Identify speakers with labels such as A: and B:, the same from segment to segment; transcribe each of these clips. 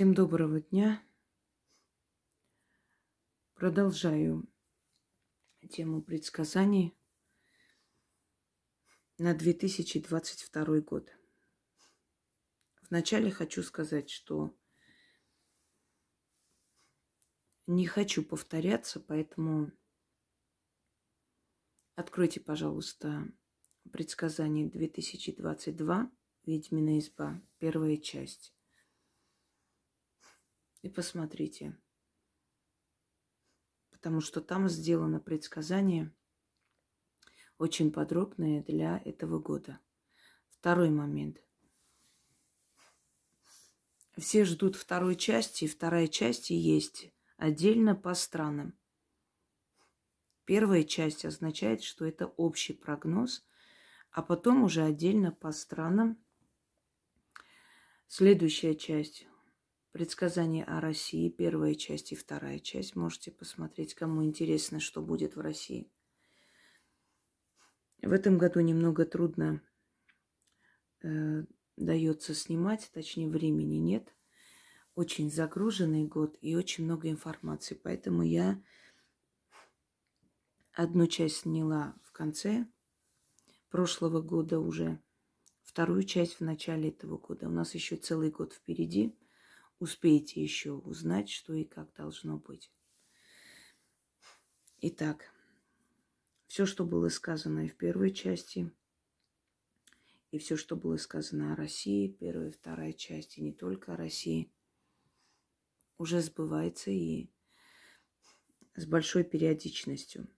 A: Всем доброго дня. Продолжаю тему предсказаний на 2022 год. Вначале хочу сказать, что не хочу повторяться, поэтому откройте, пожалуйста, предсказание 2022 «Ведьмина изба», первая часть. И посмотрите. Потому что там сделано предсказание очень подробное для этого года. Второй момент. Все ждут второй части, и вторая часть есть отдельно по странам. Первая часть означает, что это общий прогноз, а потом уже отдельно по странам. Следующая часть Предсказание о России, первая часть и вторая часть. Можете посмотреть, кому интересно, что будет в России. В этом году немного трудно э, дается снимать, точнее времени нет. Очень загруженный год и очень много информации. Поэтому я одну часть сняла в конце прошлого года уже, вторую часть в начале этого года. У нас еще целый год впереди – успеете еще узнать, что и как должно быть. Итак, все, что было сказано и в первой части, и все, что было сказано о России, первая и вторая часть, и не только о России, уже сбывается и с большой периодичностью.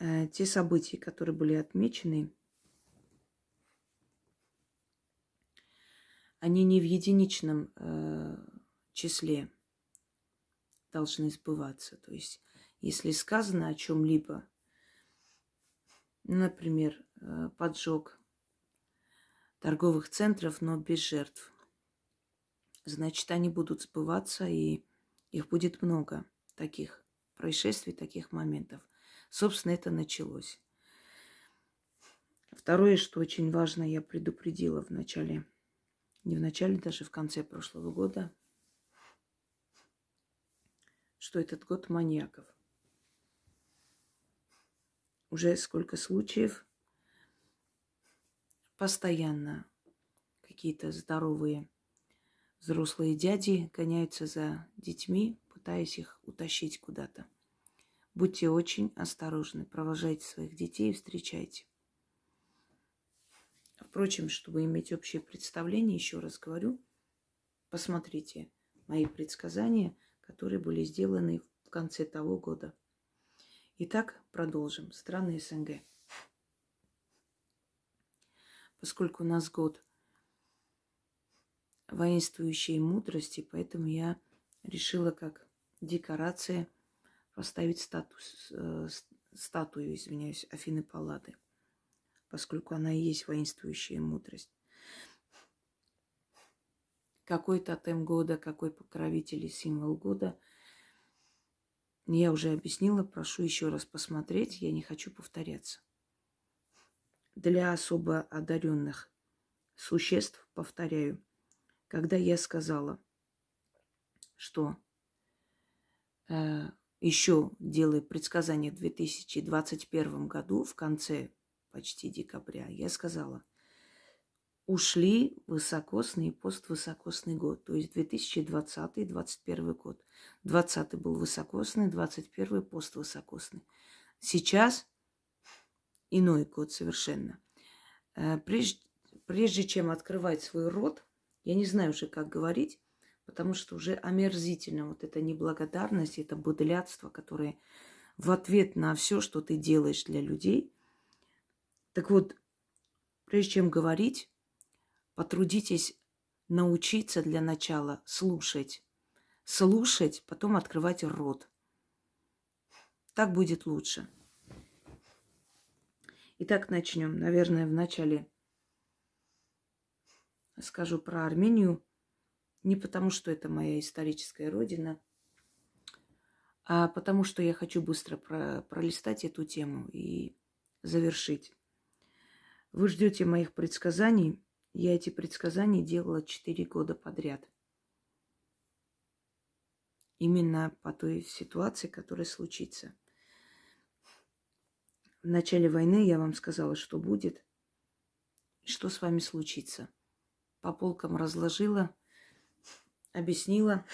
A: Э, те события, которые были отмечены – они не в единичном э, числе должны сбываться. То есть, если сказано о чем-либо, например, э, поджог торговых центров, но без жертв, значит, они будут сбываться, и их будет много таких происшествий, таких моментов. Собственно, это началось. Второе, что очень важно, я предупредила в начале не в начале, даже в конце прошлого года, что этот год маньяков. Уже сколько случаев постоянно какие-то здоровые взрослые дяди гоняются за детьми, пытаясь их утащить куда-то. Будьте очень осторожны, провожайте своих детей и встречайте. Впрочем, чтобы иметь общее представление, еще раз говорю, посмотрите мои предсказания, которые были сделаны в конце того года. Итак, продолжим. Страны СНГ. Поскольку у нас год воинствующей мудрости, поэтому я решила как декорация поставить статус, э, статую, извиняюсь, Афины Паллады поскольку она и есть воинствующая мудрость. Какой тотем года, какой покровитель и символ года, я уже объяснила, прошу еще раз посмотреть, я не хочу повторяться. Для особо одаренных существ, повторяю, когда я сказала, что э, еще делаю предсказание в 2021 году, в конце почти декабря, я сказала, ушли высокосный и поствысокосный год, то есть 2020-2021 год. 20 был высокосный, 21 поствысокосный. Сейчас иной год совершенно. Э, прежде, прежде чем открывать свой рот, я не знаю уже, как говорить, потому что уже омерзительно вот эта неблагодарность, это бодлядство, которое в ответ на все, что ты делаешь для людей, так вот, прежде чем говорить, потрудитесь научиться для начала слушать. Слушать, потом открывать рот. Так будет лучше. Итак, начнем. Наверное, вначале скажу про Армению. Не потому, что это моя историческая родина, а потому, что я хочу быстро пролистать эту тему и завершить. Вы ждете моих предсказаний. Я эти предсказания делала четыре года подряд. Именно по той ситуации, которая случится. В начале войны я вам сказала, что будет, что с вами случится. По полкам разложила, объяснила,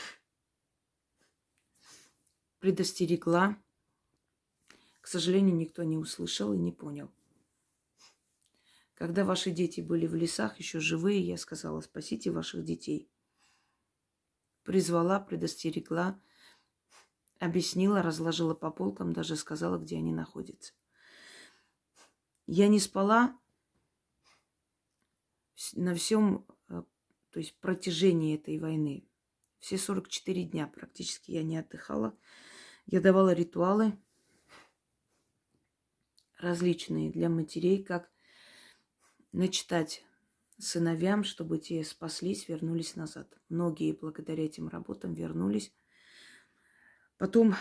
A: предостерегла. К сожалению, никто не услышал и не понял. Когда ваши дети были в лесах, еще живые, я сказала, спасите ваших детей. Призвала, предостерегла, объяснила, разложила по полкам, даже сказала, где они находятся. Я не спала на всем, э, то есть протяжении этой войны. Все 44 дня практически я не отдыхала. Я давала ритуалы различные для матерей, как начитать сыновьям, чтобы те спаслись, вернулись назад. Многие благодаря этим работам вернулись. Потом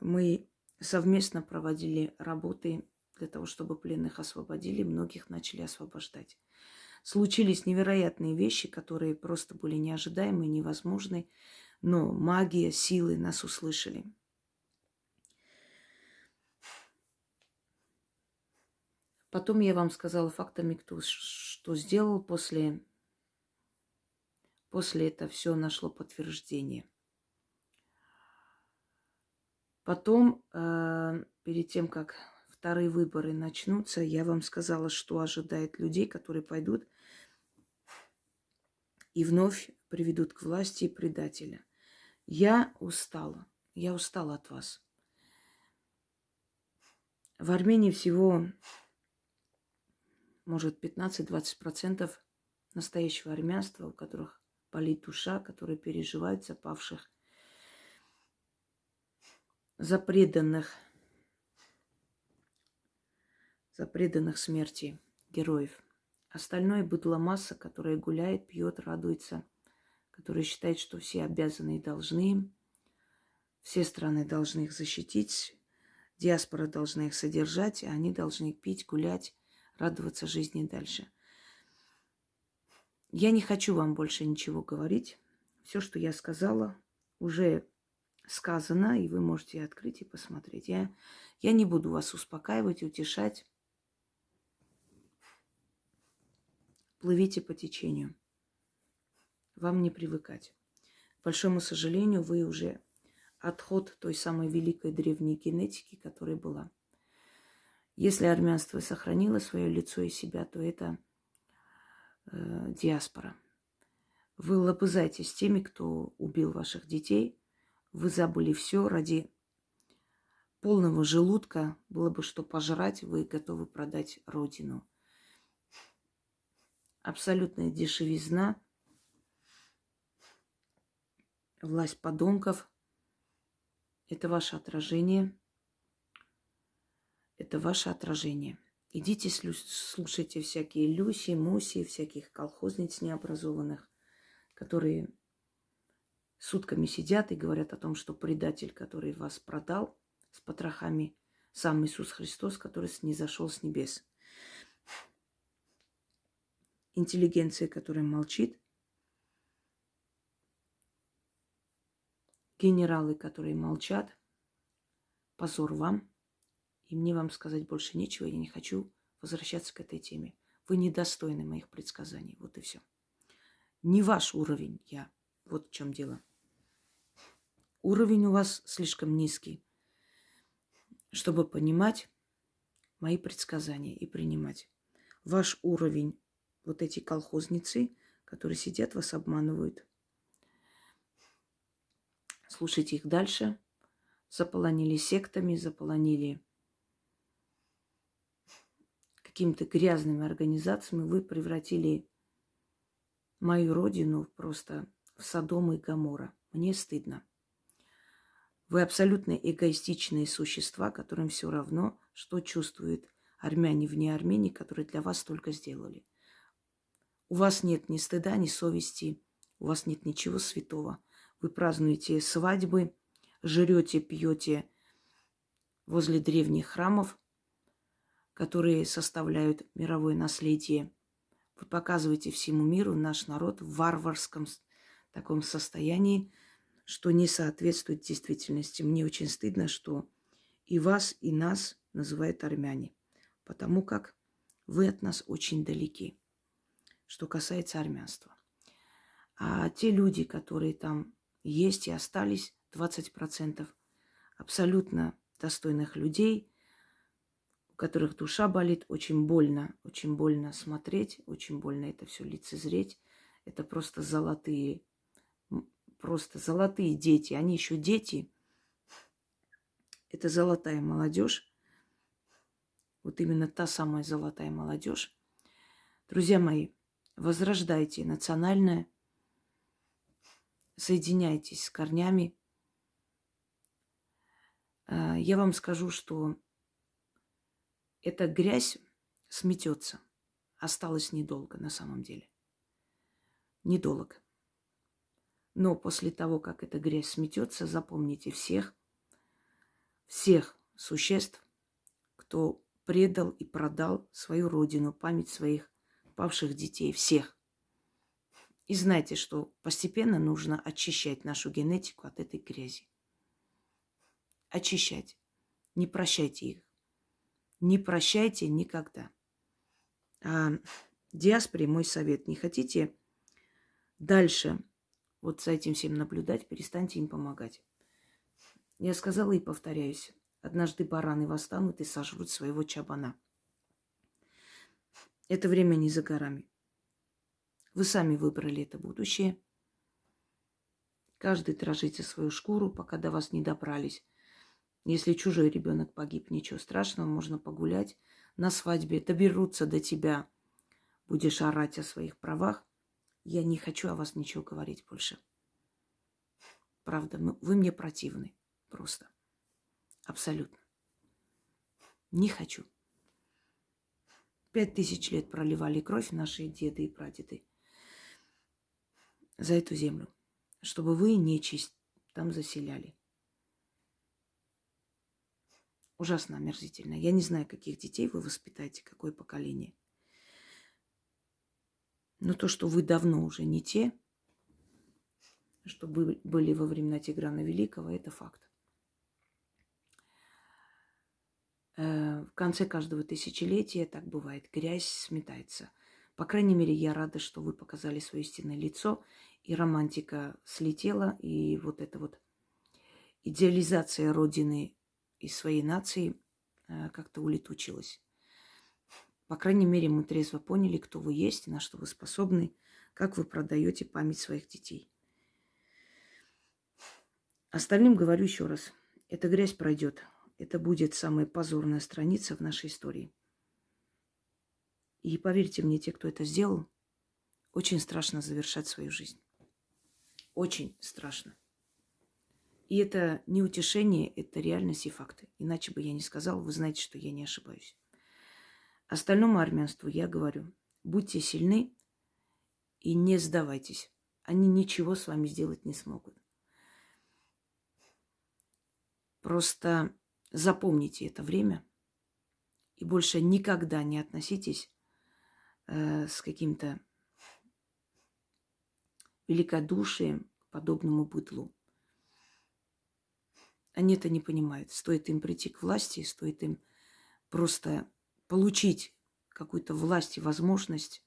A: мы совместно проводили работы для того, чтобы пленных освободили, многих начали освобождать. Случились невероятные вещи, которые просто были неожидаемы, невозможны, но магия, силы нас услышали. Потом я вам сказала фактами, кто что сделал после, после это все нашло подтверждение. Потом, э, перед тем, как вторые выборы начнутся, я вам сказала, что ожидает людей, которые пойдут и вновь приведут к власти предателя. Я устала. Я устала от вас. В Армении всего может, 15-20% настоящего армянства, у которых болит душа, которые переживают за павших, за преданных, за преданных смерти героев. Остальное быдло масса, которая гуляет, пьет, радуется, которая считает, что все обязаны и должны все страны должны их защитить, диаспора должна их содержать, а они должны пить, гулять, радоваться жизни дальше. Я не хочу вам больше ничего говорить. Все, что я сказала, уже сказано, и вы можете открыть и посмотреть. Я, я не буду вас успокаивать, утешать. Плывите по течению. Вам не привыкать. К большому сожалению, вы уже отход той самой великой древней генетики, которая была. Если армянство сохранило свое лицо и себя, то это э, диаспора. Вы лобызаетесь теми, кто убил ваших детей. Вы забыли все ради полного желудка. Было бы что пожрать, вы готовы продать родину. Абсолютная дешевизна, власть подонков – это ваше отражение – это ваше отражение. Идите слушайте всякие Люси, Муси, всяких колхозниц необразованных, которые сутками сидят и говорят о том, что предатель, который вас продал с потрохами, сам Иисус Христос, который не зашел с небес. Интеллигенция, которая молчит, генералы, которые молчат, позор вам – и мне вам сказать больше нечего, я не хочу возвращаться к этой теме. Вы недостойны моих предсказаний. Вот и все. Не ваш уровень я. Вот в чем дело. Уровень у вас слишком низкий, чтобы понимать мои предсказания и принимать. Ваш уровень, вот эти колхозницы, которые сидят, вас обманывают. Слушайте их дальше. Заполонили сектами, заполонили какими-то грязными организациями вы превратили мою родину просто в Содом и Гамора. Мне стыдно. Вы абсолютно эгоистичные существа, которым все равно, что чувствуют армяне вне Армении, которые для вас только сделали. У вас нет ни стыда, ни совести, у вас нет ничего святого. Вы празднуете свадьбы, жрете, пьете возле древних храмов – которые составляют мировое наследие, Вы показываете всему миру наш народ в варварском таком состоянии, что не соответствует действительности. Мне очень стыдно, что и вас, и нас называют армяне, потому как вы от нас очень далеки, что касается армянства. А те люди, которые там есть и остались, 20% абсолютно достойных людей, которых душа болит, очень больно, очень больно смотреть, очень больно это все лицезреть. Это просто золотые просто золотые дети. Они еще дети. Это золотая молодежь. Вот именно та самая золотая молодежь. Друзья мои, возрождайте национальное, соединяйтесь с корнями. А, я вам скажу, что эта грязь сметется. Осталось недолго на самом деле. Недолго. Но после того, как эта грязь сметется, запомните всех, всех существ, кто предал и продал свою родину, память своих павших детей, всех. И знайте, что постепенно нужно очищать нашу генетику от этой грязи. Очищать. Не прощайте их. Не прощайте никогда. А диаспоре мой совет. Не хотите дальше вот за этим всем наблюдать, перестаньте им помогать. Я сказала и повторяюсь. Однажды бараны восстанут и сожрут своего чабана. Это время не за горами. Вы сами выбрали это будущее. Каждый дрожит за свою шкуру, пока до вас не добрались. Если чужой ребенок погиб, ничего страшного, можно погулять на свадьбе, доберутся до тебя, будешь орать о своих правах. Я не хочу о вас ничего говорить больше. Правда, вы мне противны. Просто. Абсолютно. Не хочу. Пять тысяч лет проливали кровь наши деды и прадеды за эту землю, чтобы вы нечисть там заселяли. Ужасно омерзительно. Я не знаю, каких детей вы воспитаете, какое поколение – но то, что вы давно уже не те, что были во времена Тиграна Великого, это факт. Э, в конце каждого тысячелетия так бывает. Грязь сметается. По крайней мере, я рада, что вы показали свое истинное лицо, и романтика слетела, и вот эта вот идеализация Родины и своей нации э, как-то улетучилась. По крайней мере, мы трезво поняли, кто вы есть, на что вы способны, как вы продаете память своих детей. Остальным говорю еще раз. Эта грязь пройдет. Это будет самая позорная страница в нашей истории. И поверьте мне, те, кто это сделал, очень страшно завершать свою жизнь. Очень страшно. И это не утешение, это реальность и факты. Иначе бы я не сказала, вы знаете, что я не ошибаюсь. Остальному армянству я говорю, будьте сильны и не сдавайтесь. Они ничего с вами сделать не смогут. Просто запомните это время и больше никогда не относитесь э, с каким-то великодушием подобному быдлу. Они это не понимают. Стоит им прийти к власти, стоит им просто получить какую-то власть и возможность,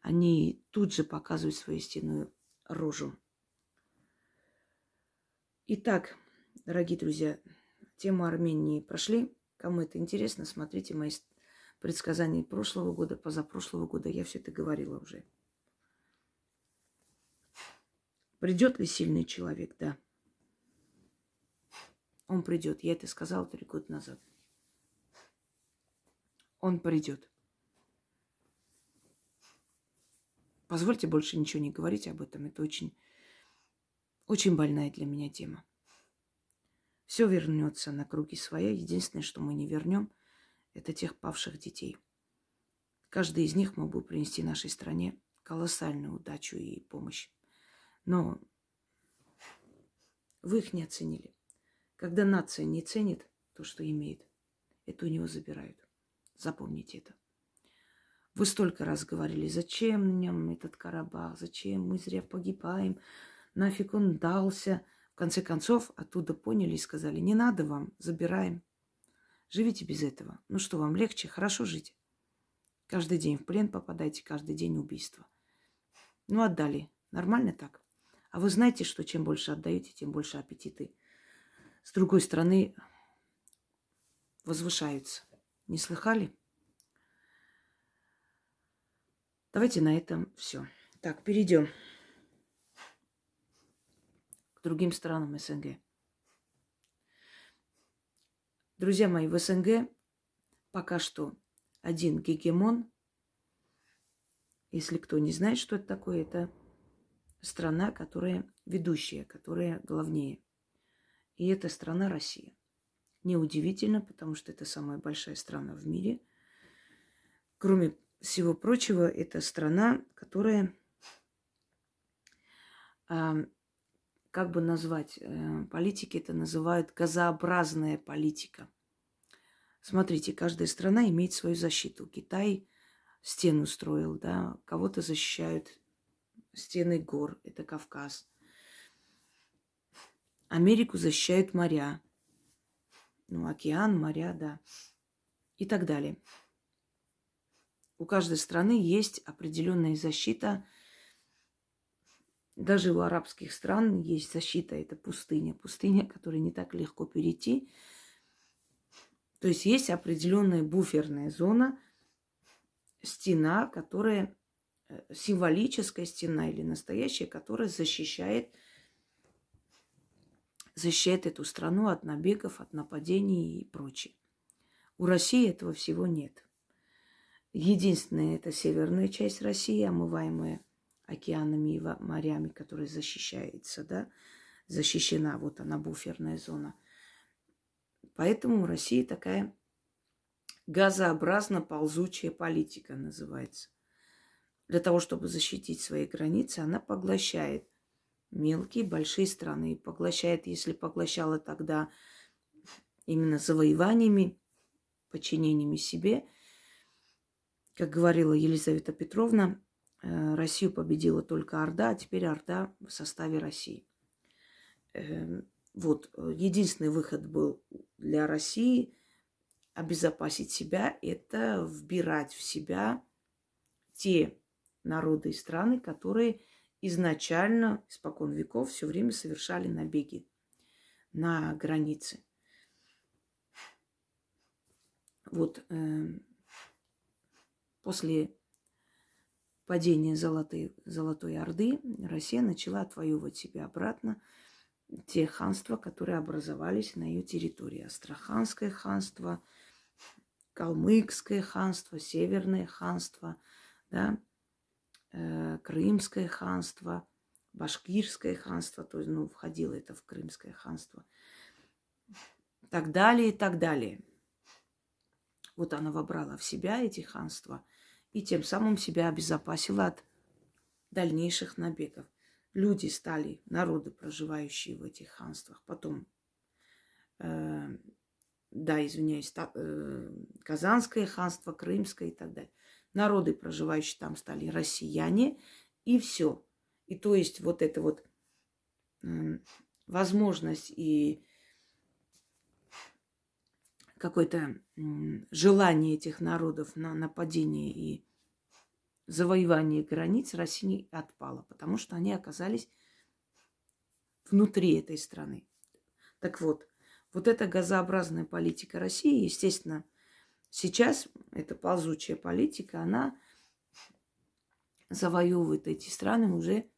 A: они тут же показывают свою истинную рожу. Итак, дорогие друзья, тему Армении прошли. Кому это интересно, смотрите мои предсказания прошлого года, позапрошлого года. Я все это говорила уже. Придет ли сильный человек? Да. Он придет. Я это сказала три года назад он придет. Позвольте больше ничего не говорить об этом. Это очень, очень больная для меня тема. Все вернется на круги своя. Единственное, что мы не вернем, это тех павших детей. Каждый из них мог бы принести нашей стране колоссальную удачу и помощь. Но вы их не оценили. Когда нация не ценит то, что имеет, это у него забирают. Запомните это. Вы столько раз говорили, зачем нам этот Карабах, зачем мы зря погибаем, нафиг он дался. В конце концов, оттуда поняли и сказали, не надо вам, забираем. Живите без этого. Ну что, вам легче? Хорошо жить. Каждый день в плен попадаете, каждый день убийство. Ну, отдали. Нормально так? А вы знаете, что чем больше отдаете, тем больше аппетиты. С другой стороны, возвышаются. Не слыхали? Давайте на этом все. Так, перейдем к другим странам СНГ. Друзья мои, в СНГ пока что один гегемон. Если кто не знает, что это такое, это страна, которая ведущая, которая главнее. И это страна Россия. Неудивительно, потому что это самая большая страна в мире. Кроме всего прочего, это страна, которая, э, как бы назвать, э, политики это называют газообразная политика. Смотрите, каждая страна имеет свою защиту. Китай стену строил, да, кого-то защищают стены гор, это Кавказ. Америку защищают моря. Ну, океан, моря, да. И так далее. У каждой страны есть определенная защита. Даже у арабских стран есть защита. Это пустыня. Пустыня, которую не так легко перейти. То есть есть определенная буферная зона, стена, которая Э, символическая стена или настоящая, которая защищает, защищает эту страну от набегов, от нападений и прочее. У России этого всего нет. Единственное, это северная часть России, омываемая океанами и морями, которая защищается, да, защищена, вот она, буферная зона. Поэтому у России такая газообразно ползучая политика называется – для того, чтобы защитить свои границы, она поглощает мелкие, большие страны. Поглощает, если поглощала тогда именно завоеваниями, подчинениями себе. Как говорила Елизавета Петровна, э, Россию победила только Орда, а теперь Орда в составе России. Эм, вот, единственный выход был для России обезопасить себя, это вбирать в себя те народы и страны, которые изначально, испокон веков, все время совершали набеги на границы. Вот э, после падения Золотой, Золотой Орды Россия начала отвоевывать себе обратно те ханства, которые образовались на ее территории. Астраханское ханство, Калмыкское ханство, Северное ханство, да, Крымское ханство, Башкирское ханство, то есть, ну, входило это в Крымское ханство, так далее и так далее. Вот она вобрала в себя эти ханства и тем самым себя обезопасила от дальнейших набегов. Люди стали, народы, проживающие в этих ханствах, потом, э, да, извиняюсь, та, э, Казанское ханство, Крымское и так далее народы, проживающие там, стали россияне, и все. И то есть вот эта вот возможность и какое-то желание этих народов на нападение и завоевание границ России отпало, потому что они оказались внутри этой страны. Так вот, вот эта газообразная политика России, естественно, Сейчас эта ползучая политика, она завоевывает эти страны уже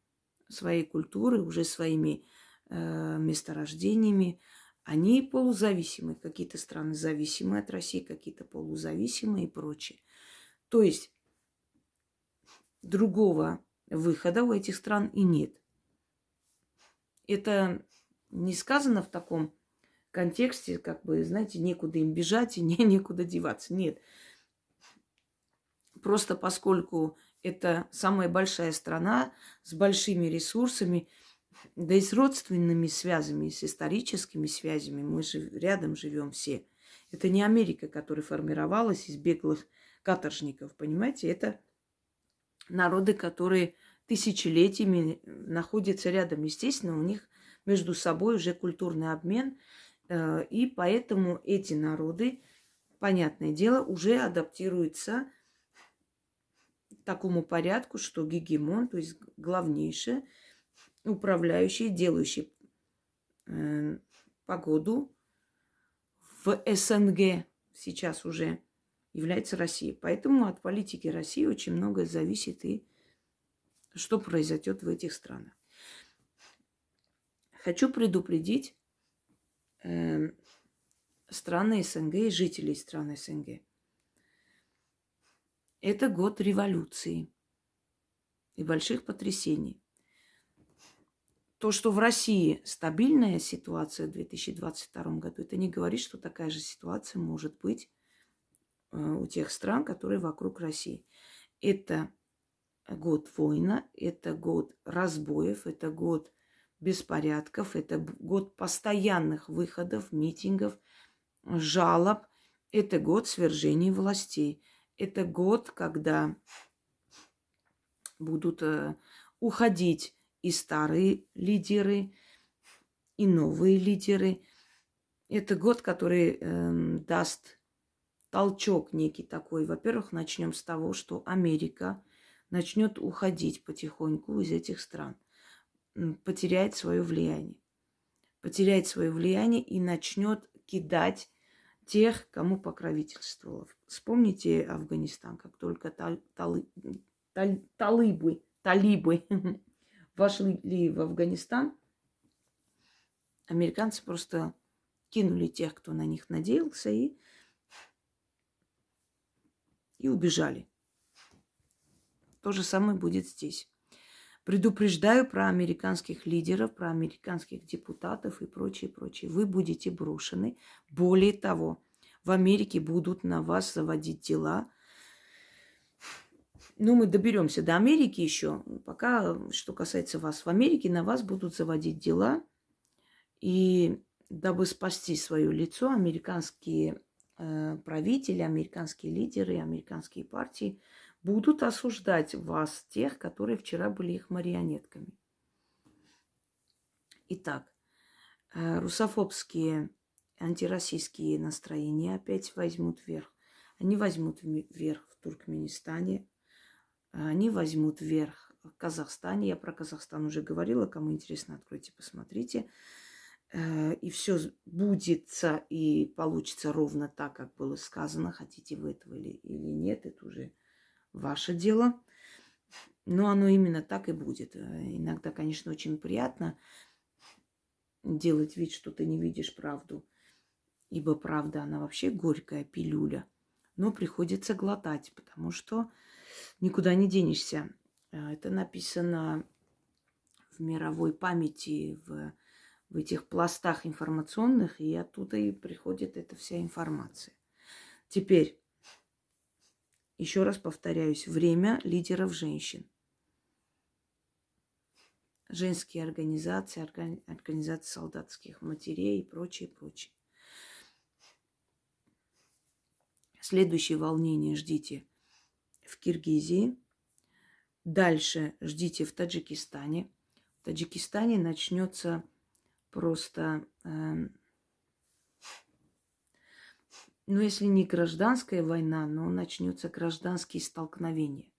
A: своей культурой, уже своими э, месторождениями. Они полузависимые, какие-то страны зависимые от России, какие-то полузависимые и прочее. То есть другого выхода у этих стран и нет. Это не сказано в таком контексте, как бы, знаете, некуда им бежать и не, некуда деваться. Нет. Просто поскольку это самая большая страна с большими ресурсами, да и с родственными связями, с историческими связями, мы же рядом живем все. Это не Америка, которая формировалась из беглых каторжников, понимаете? Это народы, которые тысячелетиями находятся рядом. Естественно, у них между собой уже культурный обмен, и поэтому эти народы, понятное дело, уже адаптируются к такому порядку, что гегемон, то есть главнейший, управляющий, делающий э, погоду в СНГ сейчас уже является Россия. Поэтому от политики России очень многое зависит и что произойдет в этих странах. Хочу предупредить э, страны СНГ и жителей стран СНГ. Это год революции и больших потрясений. То, что в России стабильная ситуация в 2022 году, это не говорит, что такая же ситуация может быть э, у тех стран, которые вокруг России. Это год война, это год разбоев, это год беспорядков, это год постоянных выходов, митингов, жалоб, это год свержения властей, это год, когда будут э, уходить и старые лидеры, и новые лидеры. Это год, который э, даст толчок некий такой. Во-первых, начнем с того, что Америка начнет уходить потихоньку из этих стран потеряет свое влияние. Потеряет свое влияние и начнет кидать тех, кому покровительствовала. Вспомните Афганистан, как только тал, талы, тал, талыбы, талибы вошли в Афганистан, американцы просто кинули тех, кто на них надеялся, и, и убежали. То же самое будет здесь. Предупреждаю про американских лидеров, про американских депутатов и прочее, прочее. Вы будете брошены. Более того, в Америке будут на вас заводить дела. Ну, мы доберемся до Америки еще. Пока, что касается вас, в Америке на вас будут заводить дела. И дабы спасти свое лицо, американские э, правители, американские лидеры, американские партии – будут осуждать вас, тех, которые вчера были их марионетками. Итак, э, русофобские антироссийские настроения опять возьмут вверх. Они возьмут вверх в Туркменистане, они возьмут вверх в Казахстане. Я про Казахстан уже говорила, кому интересно, откройте, посмотрите. Э, и все будется и получится ровно так, как было сказано, хотите вы этого или, или нет, это уже ваше дело. Но оно именно так и будет. Иногда, конечно, очень приятно делать вид, что ты не видишь правду. Ибо правда, она вообще горькая пилюля. Но приходится глотать, потому что никуда не денешься. Это написано в мировой памяти, в, в этих пластах информационных, и оттуда и приходит эта вся информация. Теперь еще раз повторяюсь, время лидеров женщин. Женские организации, организации солдатских матерей и прочее, прочее. Следующее волнение ждите в Киргизии. Дальше ждите в Таджикистане. В Таджикистане начнется просто э, ну, если не гражданская война, но начнется гражданские столкновения.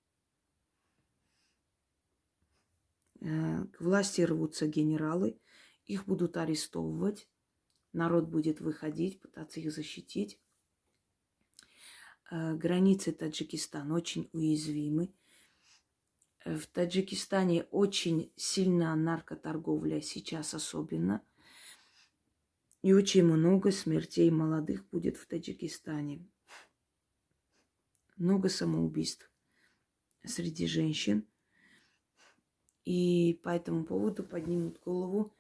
A: Э, к власти рвутся генералы, их будут арестовывать, народ будет выходить, пытаться их защитить. Э, границы Таджикистана очень уязвимы. Э, в Таджикистане очень сильна наркоторговля, сейчас особенно – и очень много смертей молодых будет в Таджикистане. Много самоубийств среди женщин. И по этому поводу поднимут голову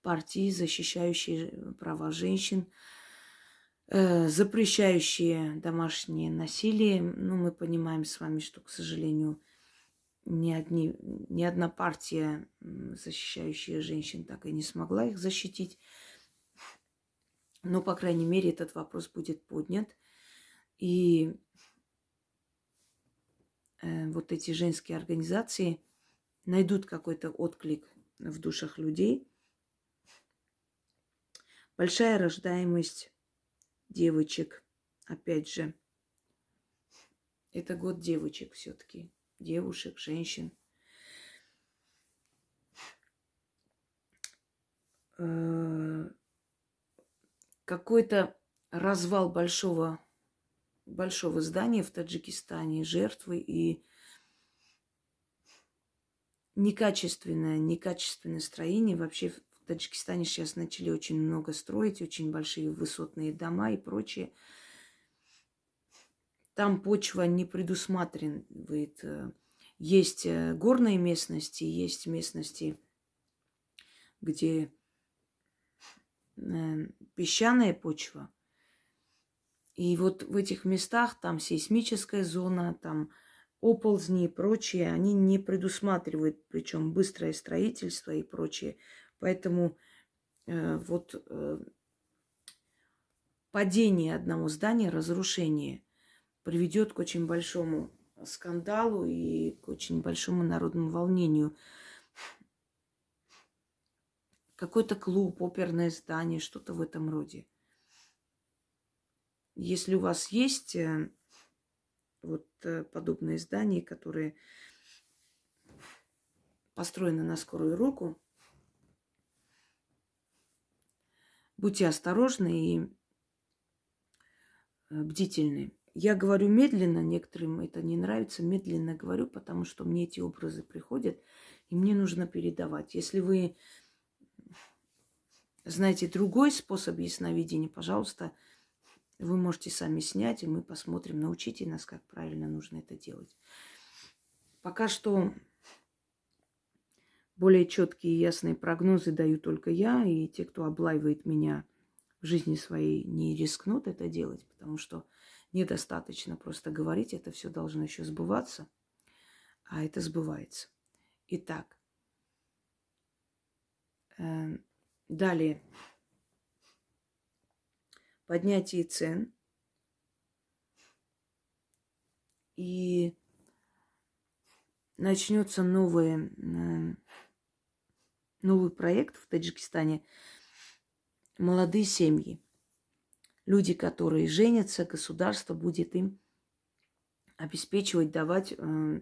A: партии, защищающие права женщин, э, запрещающие домашнее насилие. Ну, мы понимаем с вами, что, к сожалению, ни, одни, ни одна партия, защищающая женщин, так и не смогла их защитить. Но, по крайней мере, этот вопрос будет поднят. И э, вот эти женские организации найдут какой-то отклик в душах людей. Большая рождаемость девочек, опять же. Это год девочек все-таки, девушек, женщин. Э, какой-то развал большого, большого здания в Таджикистане, жертвы и некачественное, некачественное строение. Вообще в Таджикистане сейчас начали очень много строить, очень большие высотные дома и прочее. Там почва не предусматривает. Э, есть э, горные местности, есть местности, где Э, песчаная почва. И вот в этих местах там сейсмическая зона, там оползни и прочее, они не предусматривают, причем быстрое строительство и прочее. Поэтому э, вот э, падение одного здания, разрушение приведет к очень большому скандалу и к очень большому народному волнению какой-то клуб, оперное здание, что-то в этом роде. Если у вас есть э, вот э, подобные здания, которые построены на скорую руку, будьте осторожны и э, бдительны. Я говорю медленно, некоторым это не нравится, медленно говорю, потому что мне эти образы приходят, и мне нужно передавать. Если вы знаете другой способ ясновидения, пожалуйста, вы можете сами снять, и мы посмотрим. Научите нас, как правильно нужно это делать. Пока что более четкие и ясные прогнозы даю только я, и те, кто облаивает меня в жизни своей, не рискнут это делать, потому что недостаточно просто говорить, это все должно еще сбываться, а это сбывается. Итак, эм, Далее. Поднятие цен. И начнется новый, новый проект в Таджикистане. Молодые семьи. Люди, которые женятся, государство будет им обеспечивать, давать э,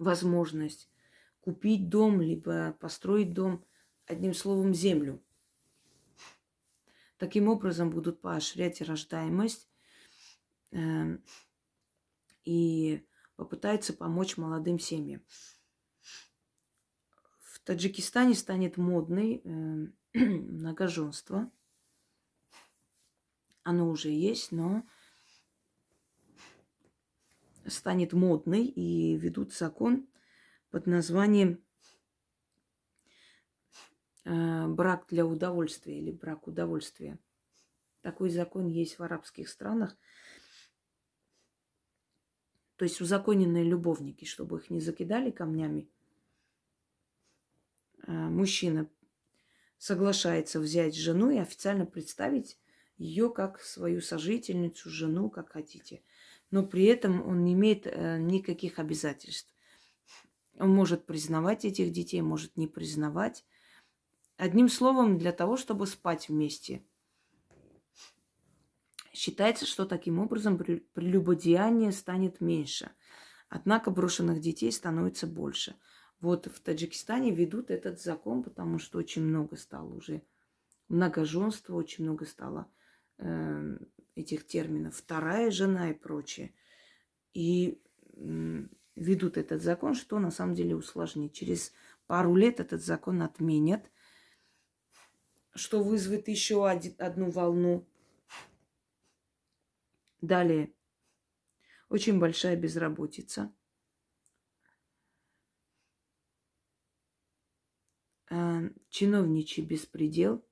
A: возможность купить дом, либо построить дом – одним словом, землю. Таким образом будут поощрять рождаемость э, и попытаются помочь молодым семьям. В Таджикистане станет модной э, многоженство. Оно уже есть, но станет модной и ведут закон под названием Э, брак для удовольствия или брак удовольствия. Такой закон есть в арабских странах. То есть узаконенные любовники, чтобы их не закидали камнями. Э, мужчина соглашается взять жену и официально представить ее как свою сожительницу, жену, как хотите. Но при этом он не имеет э, никаких обязательств. Он может признавать этих детей, может не признавать. Одним словом, для того, чтобы спать вместе. Считается, что таким образом прелюбодеяние станет меньше. Однако брошенных детей становится больше. Вот в Таджикистане ведут этот закон, потому что очень много стало уже многоженства, очень много стало этих терминов. Вторая жена и прочее. И ведут этот закон, что на самом деле усложнит. Через пару лет этот закон отменят – что вызовет еще одну волну. Далее. Очень большая безработица. Э, чиновничий беспредел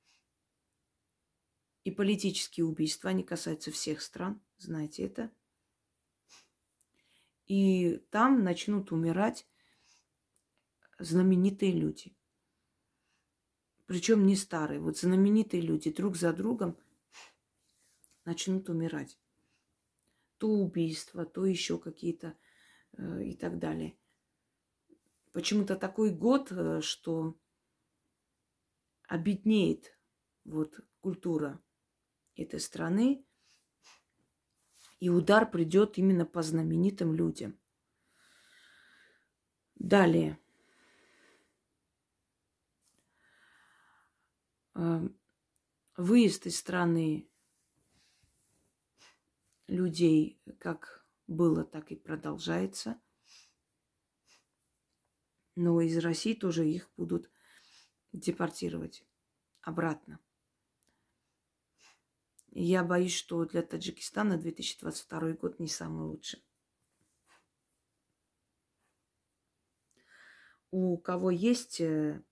A: и политические убийства, они касаются всех стран, знаете это. И там начнут умирать знаменитые люди – причем не старые. Вот знаменитые люди друг за другом начнут умирать. То убийства, то еще какие-то э, и так далее. Почему-то такой год, э, что обеднеет вот культура этой страны, и удар придет именно по знаменитым людям. Далее. Эм, выезд из страны людей как было, так и продолжается. Но из России тоже их будут депортировать обратно. Я боюсь, что для Таджикистана 2022 год не самый лучший. У кого есть э,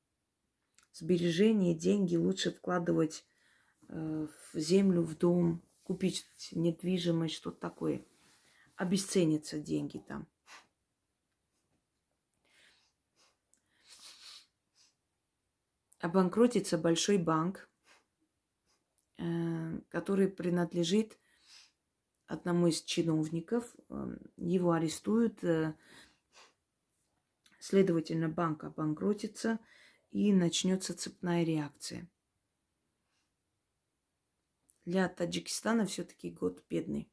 A: сбережения, деньги, лучше вкладывать э, в землю, в дом, купить недвижимость, что-то такое. Обесценятся деньги там. Обанкротится большой банк, который принадлежит одному из чиновников. Эм, его арестуют, э, следовательно, банк обанкротится и начнется цепная реакция. Для Таджикистана все-таки год бедный,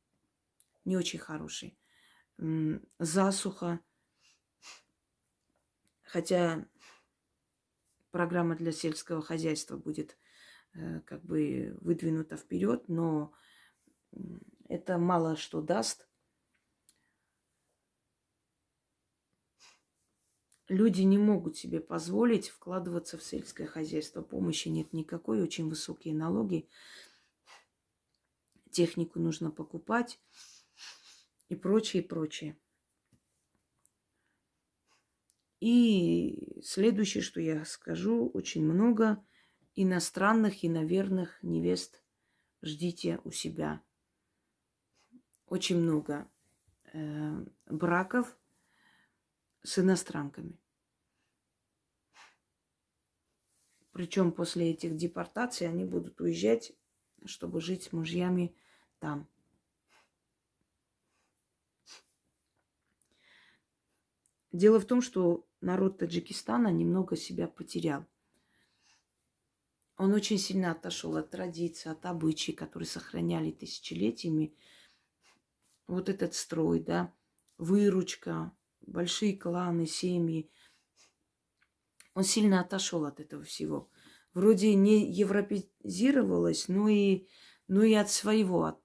A: не очень хороший. Засуха, хотя программа для сельского хозяйства будет Э, как бы выдвинута вперед, но это мало что даст. Люди не могут себе позволить вкладываться в сельское хозяйство. Помощи нет никакой, очень высокие налоги. Технику нужно покупать и прочее, и прочее. И следующее, что я скажу, очень много иностранных и наверных невест ждите у себя. Очень много э, браков с иностранками. Причем после этих депортаций они будут уезжать, чтобы жить с мужьями там. Дело в том, что народ Таджикистана немного себя потерял – он очень сильно отошел от традиций, от обычаев, которые сохраняли тысячелетиями. Вот этот строй, да, выручка, большие кланы, семьи. Он сильно отошел от этого всего. Вроде не европезировалось, но и, но и от своего от,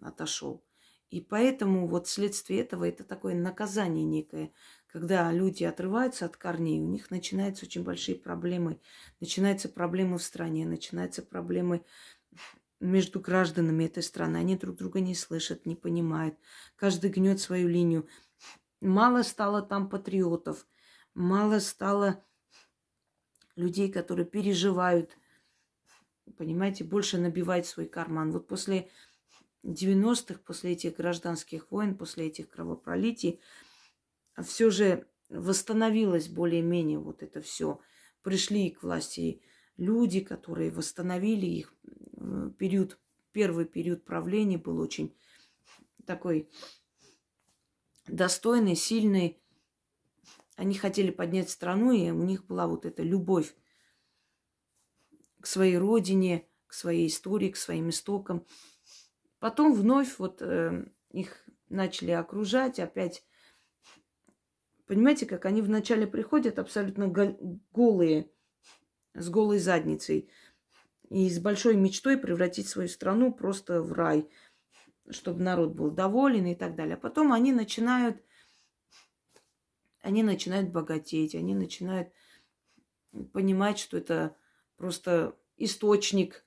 A: отошел. И поэтому вот вследствие этого это такое наказание некое когда люди отрываются от корней, у них начинаются очень большие проблемы. Начинаются проблемы в стране, начинаются проблемы между гражданами этой страны. Они друг друга не слышат, не понимают. Каждый гнет свою линию. Мало стало там патриотов, мало стало людей, которые переживают, понимаете, больше набивать свой карман. Вот после 90-х, после этих гражданских войн, после этих кровопролитий, все же восстановилось более-менее вот это все. Пришли к власти люди, которые восстановили их. Период, первый период правления был очень такой достойный, сильный. Они хотели поднять страну, и у них была вот эта любовь к своей родине, к своей истории, к своим истокам. Потом вновь вот э, их начали окружать, опять Понимаете, как они вначале приходят абсолютно голые, с голой задницей. И с большой мечтой превратить свою страну просто в рай, чтобы народ был доволен и так далее. А потом они начинают, они начинают богатеть, они начинают понимать, что это просто источник,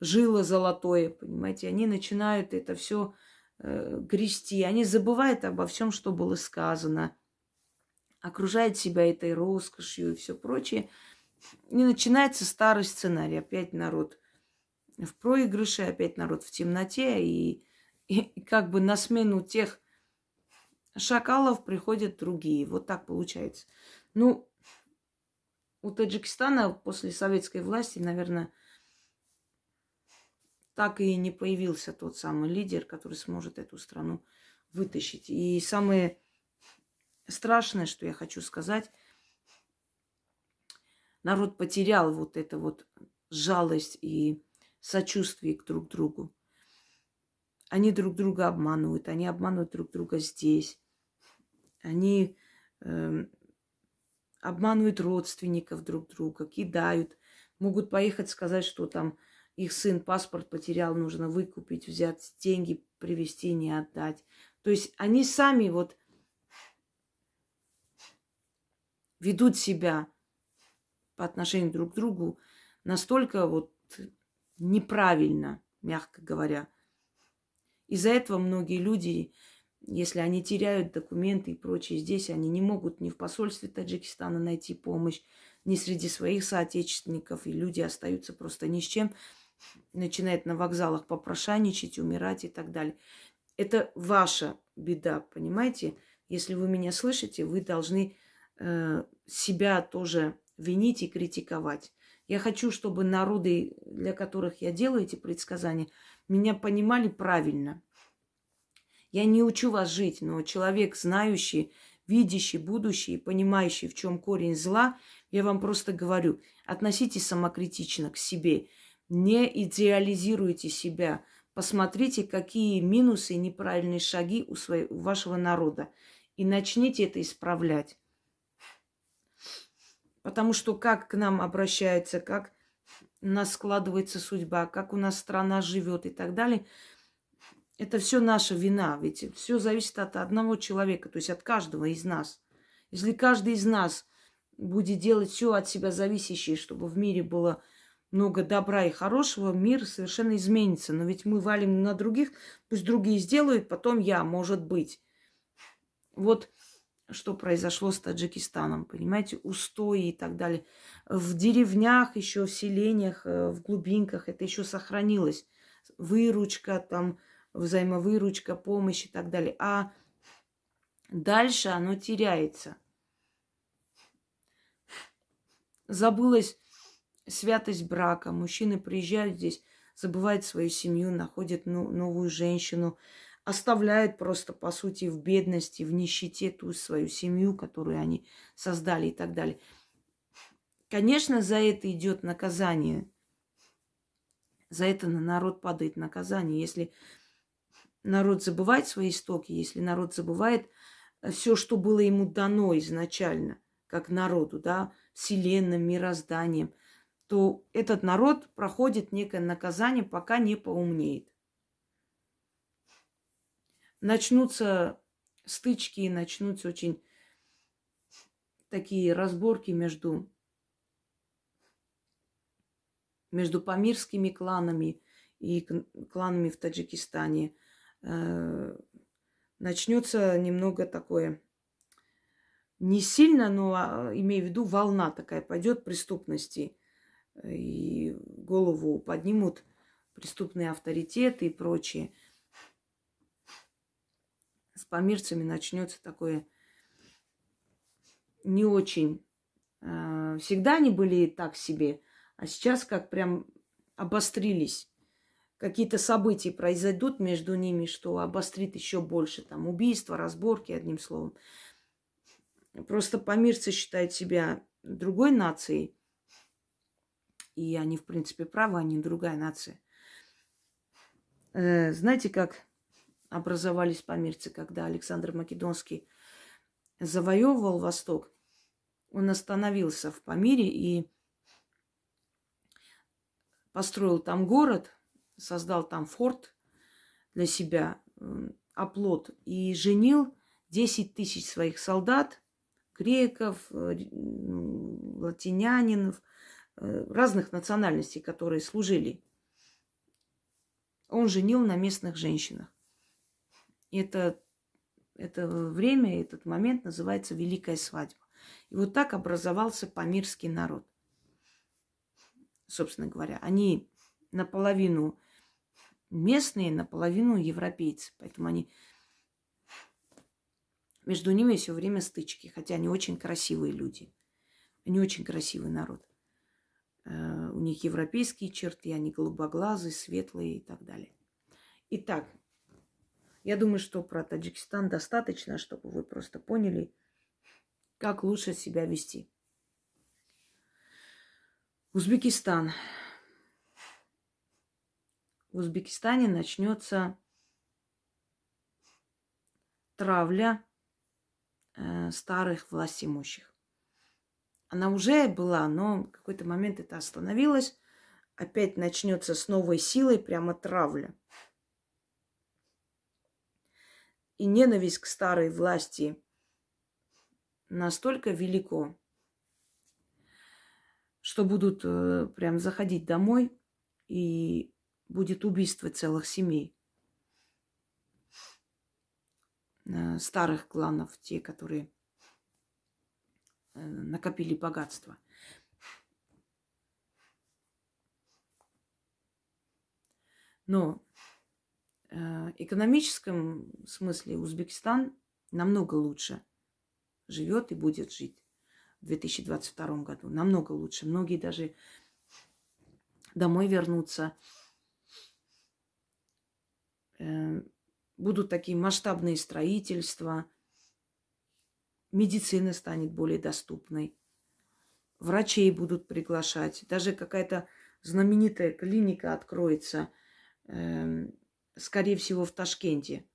A: жило золотое, понимаете. Они начинают это все э, грести, они забывают обо всем, что было сказано окружает себя этой роскошью и все прочее. И начинается старый сценарий. Опять народ в проигрыше, опять народ в темноте. И, и, и как бы на смену тех шакалов приходят другие. Вот так получается. Ну, у Таджикистана после советской власти, наверное, так и не появился тот самый лидер, который сможет эту страну вытащить. И самое страшное, что я хочу сказать, народ потерял вот это вот жалость и сочувствие к друг другу. Они друг друга обманывают, они обманывают друг друга здесь. Они э, обманывают родственников друг друга, кидают. Могут поехать сказать, что там их сын паспорт потерял, нужно выкупить, взять деньги, привезти, не отдать. То есть они сами вот ведут себя по отношению друг к другу настолько вот неправильно, мягко говоря. Из-за этого многие люди, если они теряют документы и прочее здесь, они не могут ни в посольстве Таджикистана найти помощь, ни среди своих соотечественников, и люди остаются просто ни с чем, начинают на вокзалах попрошайничать, умирать и так далее. Это ваша беда, понимаете? Если вы меня слышите, вы должны себя тоже винить и критиковать. Я хочу, чтобы народы, для которых я делаю эти предсказания, меня понимали правильно. Я не учу вас жить, но человек, знающий, видящий будущее, понимающий, в чем корень зла, я вам просто говорю, относитесь самокритично к себе, не идеализируйте себя, посмотрите, какие минусы и неправильные шаги у, своего, у вашего народа, и начните это исправлять. Потому что как к нам обращаются, как у нас складывается судьба, как у нас страна живет и так далее, это все наша вина. Ведь все зависит от одного человека, то есть от каждого из нас. Если каждый из нас будет делать все от себя зависящее, чтобы в мире было много добра и хорошего, мир совершенно изменится. Но ведь мы валим на других, пусть другие сделают, потом я, может быть. Вот что произошло с Таджикистаном, понимаете, устои и так далее. В деревнях, еще в селениях, э, в глубинках это еще сохранилось. Выручка, там, взаимовыручка, помощь и так далее. А дальше оно теряется. Забылась святость брака. Мужчины приезжают здесь, забывают свою семью, находят новую женщину, оставляют просто, по сути, в бедности, в нищете ту свою семью, которую они создали и так далее. Конечно, за это идет наказание. За это на народ падает наказание. Если народ забывает свои истоки, если народ забывает э, все, что было ему дано изначально, как народу, да, вселенным, мирозданием, то этот народ проходит некое наказание, пока не поумнеет начнутся стычки, начнутся очень такие разборки между, между памирскими кланами и кланами в Таджикистане. Э, начнется немного такое, не сильно, но а, имею в виду волна такая пойдет преступности. И голову поднимут преступные авторитеты и прочее с помирцами начнется такое не очень. А, всегда они были так себе, а сейчас как прям обострились. Какие-то события произойдут между ними, что обострит еще больше. Там убийства, разборки, одним словом. Просто помирцы считают себя другой нацией. И они, в принципе, правы, они другая нация. Э, знаете, как образовались померцы, когда Александр Македонский завоевывал Восток, он остановился в Памире и построил там город, создал там форт для себя, оплот, и женил 10 тысяч своих солдат, греков, э, латинянинов, э, разных национальностей, которые служили. Он женил на местных женщинах это, это время, этот момент называется Великая свадьба. И вот так образовался памирский народ. Собственно говоря, они наполовину местные, наполовину европейцы. Поэтому они между ними все время стычки, хотя они очень красивые люди. Они очень красивый народ. Э, у них европейские черты, они голубоглазые, светлые и так далее. Итак, я думаю, что про Таджикистан достаточно, чтобы вы просто поняли, как лучше себя вести. Узбекистан. В Узбекистане начнется травля э, старых властимущих. Она уже была, но в какой-то момент это остановилось. Опять начнется с новой силой прямо травля. И ненависть к старой власти настолько велико, что будут э, прям заходить домой и будет убийство целых семей. Э, старых кланов, те, которые э, накопили богатство. Но экономическом смысле Узбекистан намного лучше живет и будет жить в 2022 году. Намного лучше. Многие даже домой вернутся будут такие масштабные строительства, медицина станет более доступной, врачей будут приглашать, даже какая-то знаменитая клиника откроется, э, скорее всего, в Ташкенте.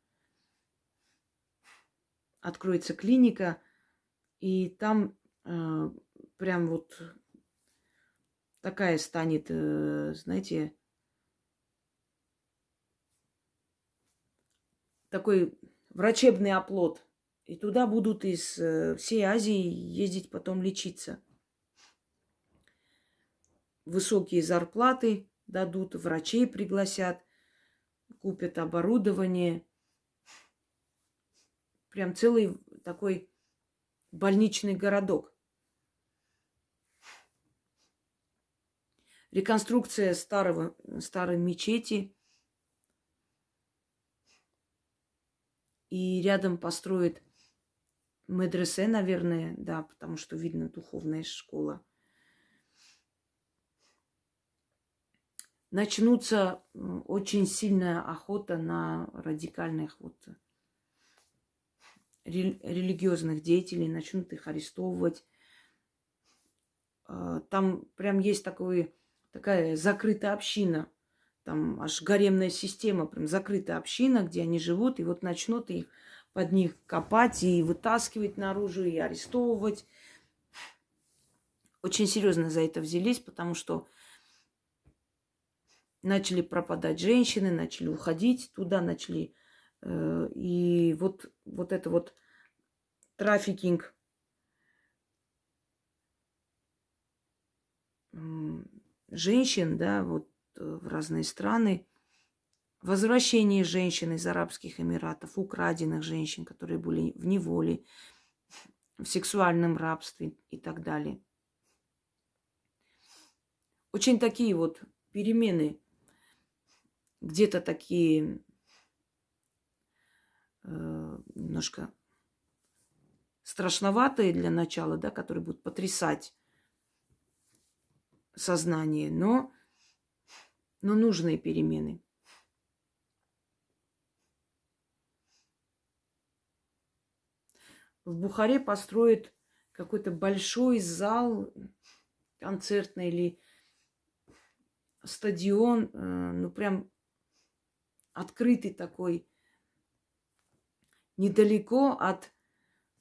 A: Откроется клиника, и там э, прям вот такая станет, э, знаете, такой врачебный оплот. И туда будут из э, всей Азии ездить потом лечиться. Высокие зарплаты дадут, врачей пригласят, купят оборудование. Прям целый такой больничный городок. Реконструкция старого, старой мечети – И рядом построит медресе, наверное, да, потому что видно духовная школа. Начнутся очень сильная охота на радикальных вот религиозных деятелей, начнут их арестовывать. А, там прям есть такой, такая закрытая община – там аж гаремная система, прям закрытая община, где они живут, и вот начнут их под них копать и вытаскивать наружу, и арестовывать. Очень серьезно за это взялись, потому что начали пропадать женщины, начали уходить туда, начали... Э, и вот, вот это вот трафикинг женщин, да, вот Э, в разные страны. Возвращение женщин из Арабских Эмиратов, украденных женщин, которые были в неволе, в сексуальном рабстве и так далее. Очень такие вот перемены, где-то такие э, немножко страшноватые для начала, да, которые будут потрясать сознание, но но нужные перемены. В Бухаре построят какой-то большой зал концертный или стадион, э, ну прям открытый такой, недалеко от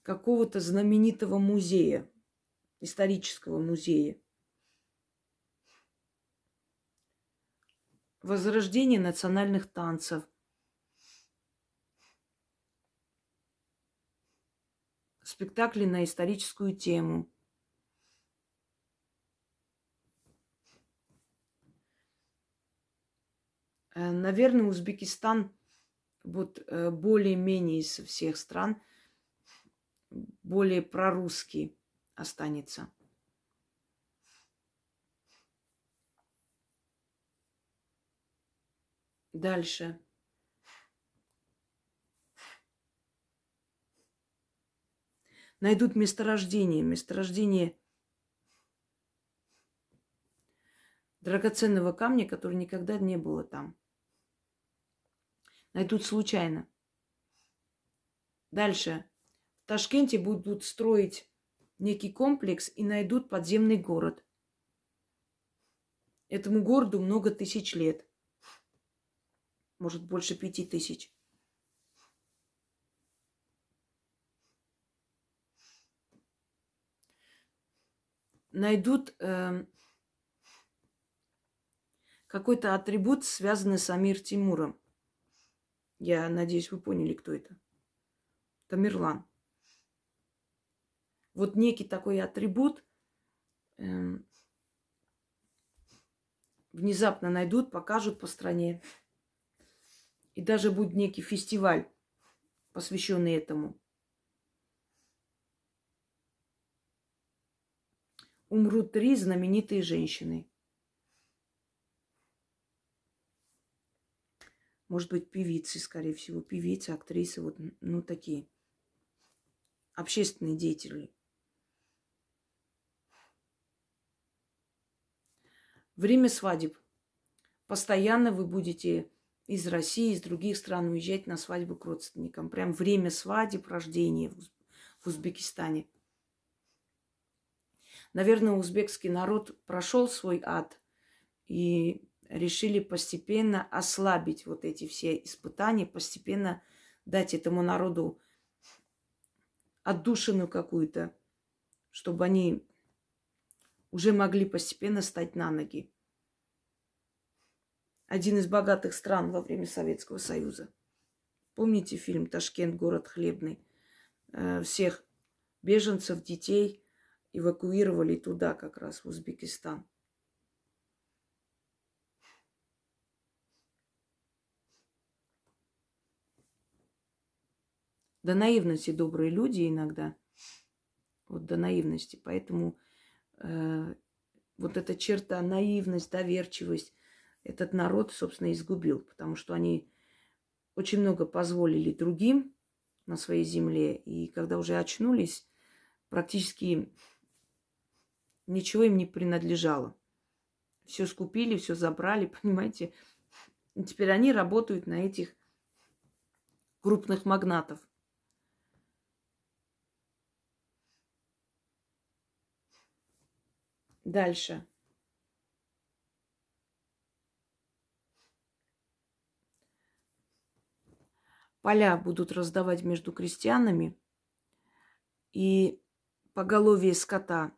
A: какого-то знаменитого музея, исторического музея. возрождение национальных танцев. Спектакли на историческую тему. Наверное, Узбекистан вот э, более-менее из всех стран более прорусский останется. Дальше. Найдут месторождение. Месторождение драгоценного камня, который никогда не было там. Найдут случайно. Дальше. В Ташкенте будут строить некий комплекс и найдут подземный город. Этому городу много тысяч лет. Может, больше пяти тысяч. Найдут э, какой-то атрибут, связанный с Амир Тимуром. Я надеюсь, вы поняли, кто это. Тамерлан. Вот некий такой атрибут э, внезапно найдут, покажут по стране. И даже будет некий фестиваль, посвященный этому. Умрут три знаменитые женщины. Может быть, певицы, скорее всего, певицы, актрисы, вот, ну, такие общественные деятели. Время свадеб. Постоянно вы будете из России, из других стран уезжать на свадьбу к родственникам. Прям время свадеб, рождения в Узбекистане. Наверное, узбекский народ прошел свой ад и решили постепенно ослабить вот эти все испытания, постепенно дать этому народу отдушину какую-то, чтобы они уже могли постепенно стать на ноги. Один из богатых стран во время Советского Союза. Помните фильм «Ташкент. Город хлебный»? Э, всех беженцев, детей эвакуировали туда, как раз в Узбекистан. До наивности добрые люди иногда. Вот до наивности. Поэтому э, вот эта черта, наивность, доверчивость, этот народ, собственно, изгубил. Потому что они очень много позволили другим на своей земле. И когда уже очнулись, практически ничего им не принадлежало. Все скупили, все забрали, понимаете. И теперь они работают на этих крупных магнатов. Дальше. Поля будут раздавать между крестьянами и поголовье скота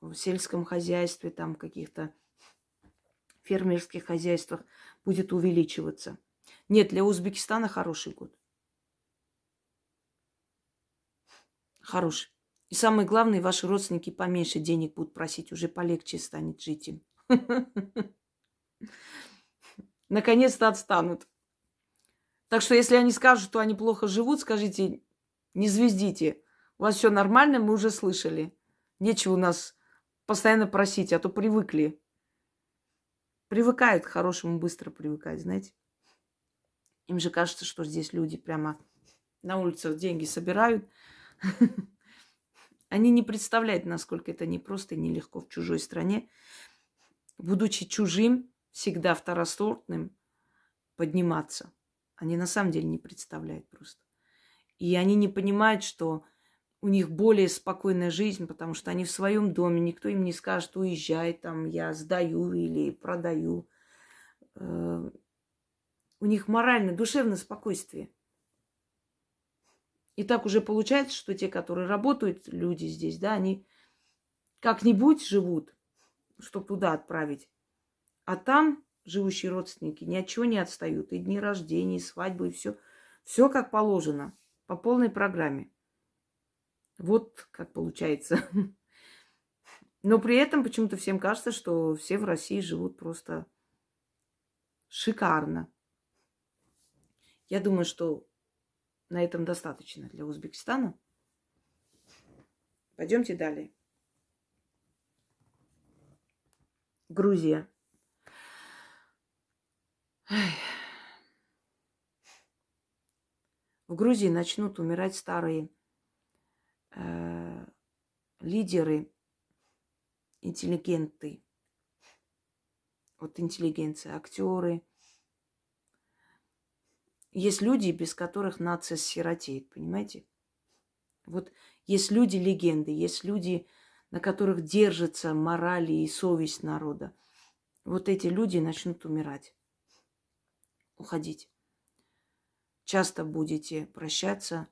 A: в сельском хозяйстве, там каких-то фермерских хозяйствах будет увеличиваться. Нет, для Узбекистана хороший год. Хороший. И самое главное, ваши родственники поменьше денег будут просить, уже полегче станет жить им. Наконец-то отстанут. Так что, если они скажут, что они плохо живут, скажите, не звездите. У вас все нормально, мы уже слышали. Нечего у нас постоянно просить, а то привыкли. Привыкают к хорошему, быстро привыкают, знаете. Им же кажется, что здесь люди прямо на улицах деньги собирают. Они не представляют, насколько это непросто и нелегко в чужой стране, будучи чужим, всегда второсортным, подниматься. Они на самом деле не представляют просто. И они не понимают, что у них более спокойная жизнь, потому что они в своем доме, никто им не скажет, уезжай, там, я сдаю или продаю. Э, у них моральное, душевное спокойствие. И так уже получается, что те, которые работают, люди здесь, да, они как-нибудь живут, чтобы туда отправить. А там живущие родственники ни от чего не отстают. И дни рождения, и свадьбы, и все. Все как положено, по полной программе. Вот как получается. Но при этом почему-то всем кажется, что все в России живут просто шикарно. Я думаю, что на этом достаточно для Узбекистана. Пойдемте далее. Грузия. В Грузии начнут умирать старые э, лидеры, интеллигенты. Вот интеллигенция, актеры. Есть люди, без которых нация сиротеет, понимаете? Вот есть люди-легенды, есть люди, на которых держится мораль и совесть народа. Вот эти люди начнут умирать, уходить. Часто будете прощаться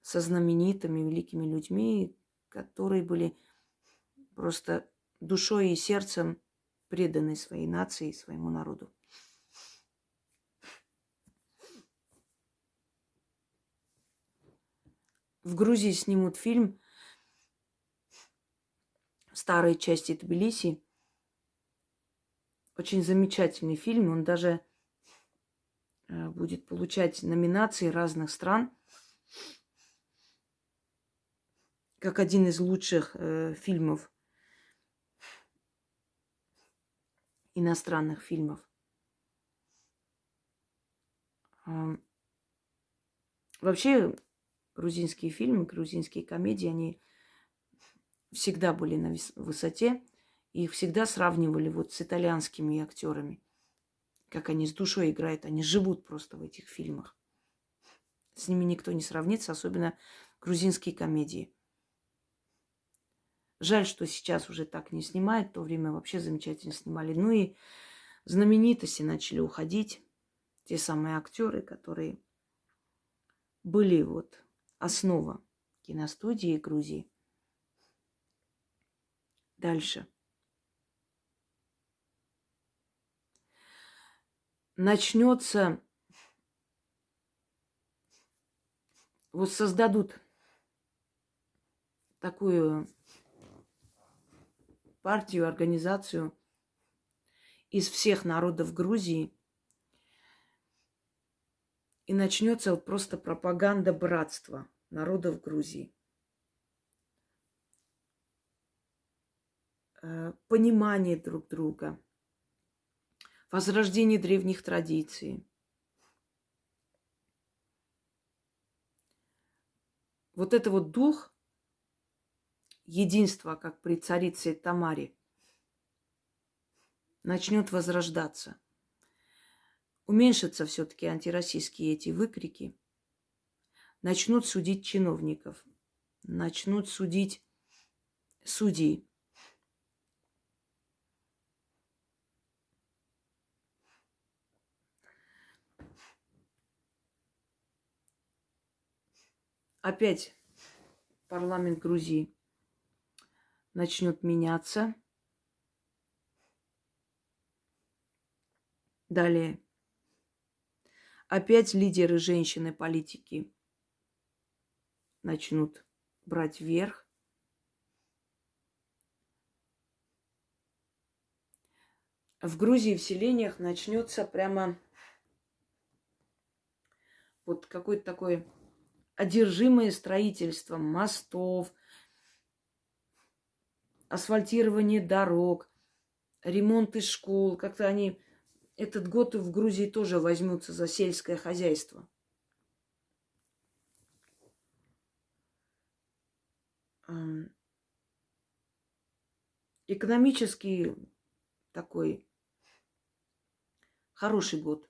A: со знаменитыми великими людьми, которые были просто душой и сердцем преданы своей нации и своему народу. В Грузии снимут фильм старой части Тбилиси. Очень замечательный фильм. Он даже э, будет получать номинации разных стран. Как один из лучших э, фильмов иностранных фильмов. Вообще, грузинские фильмы, грузинские комедии, они всегда были на высоте. Их всегда сравнивали вот с итальянскими актерами. Как они с душой играют, они живут просто в этих фильмах. С ними никто не сравнится, особенно грузинские комедии. Жаль, что сейчас уже так не снимают. В то время вообще замечательно снимали. Ну и знаменитости начали уходить. Те самые актеры, которые были вот основа киностудии Грузии. Дальше. Начнется, вот создадут такую партию, организацию из всех народов Грузии. И начнется вот просто пропаганда братства народов Грузии. Э, понимание друг друга, возрождение древних традиций. Вот это вот дух единство, как при царице Тамаре, начнет возрождаться. Уменьшатся все-таки антироссийские эти выкрики. Начнут судить чиновников. Начнут судить судей. Опять парламент Грузии начнет меняться. Далее. Опять лидеры женщины политики начнут брать верх. В Грузии в селениях начнется прямо вот какое-то такое одержимое строительство мостов, асфальтирование дорог, ремонты школ. Как-то они этот год в Грузии тоже возьмутся за сельское хозяйство. Экономический такой хороший год.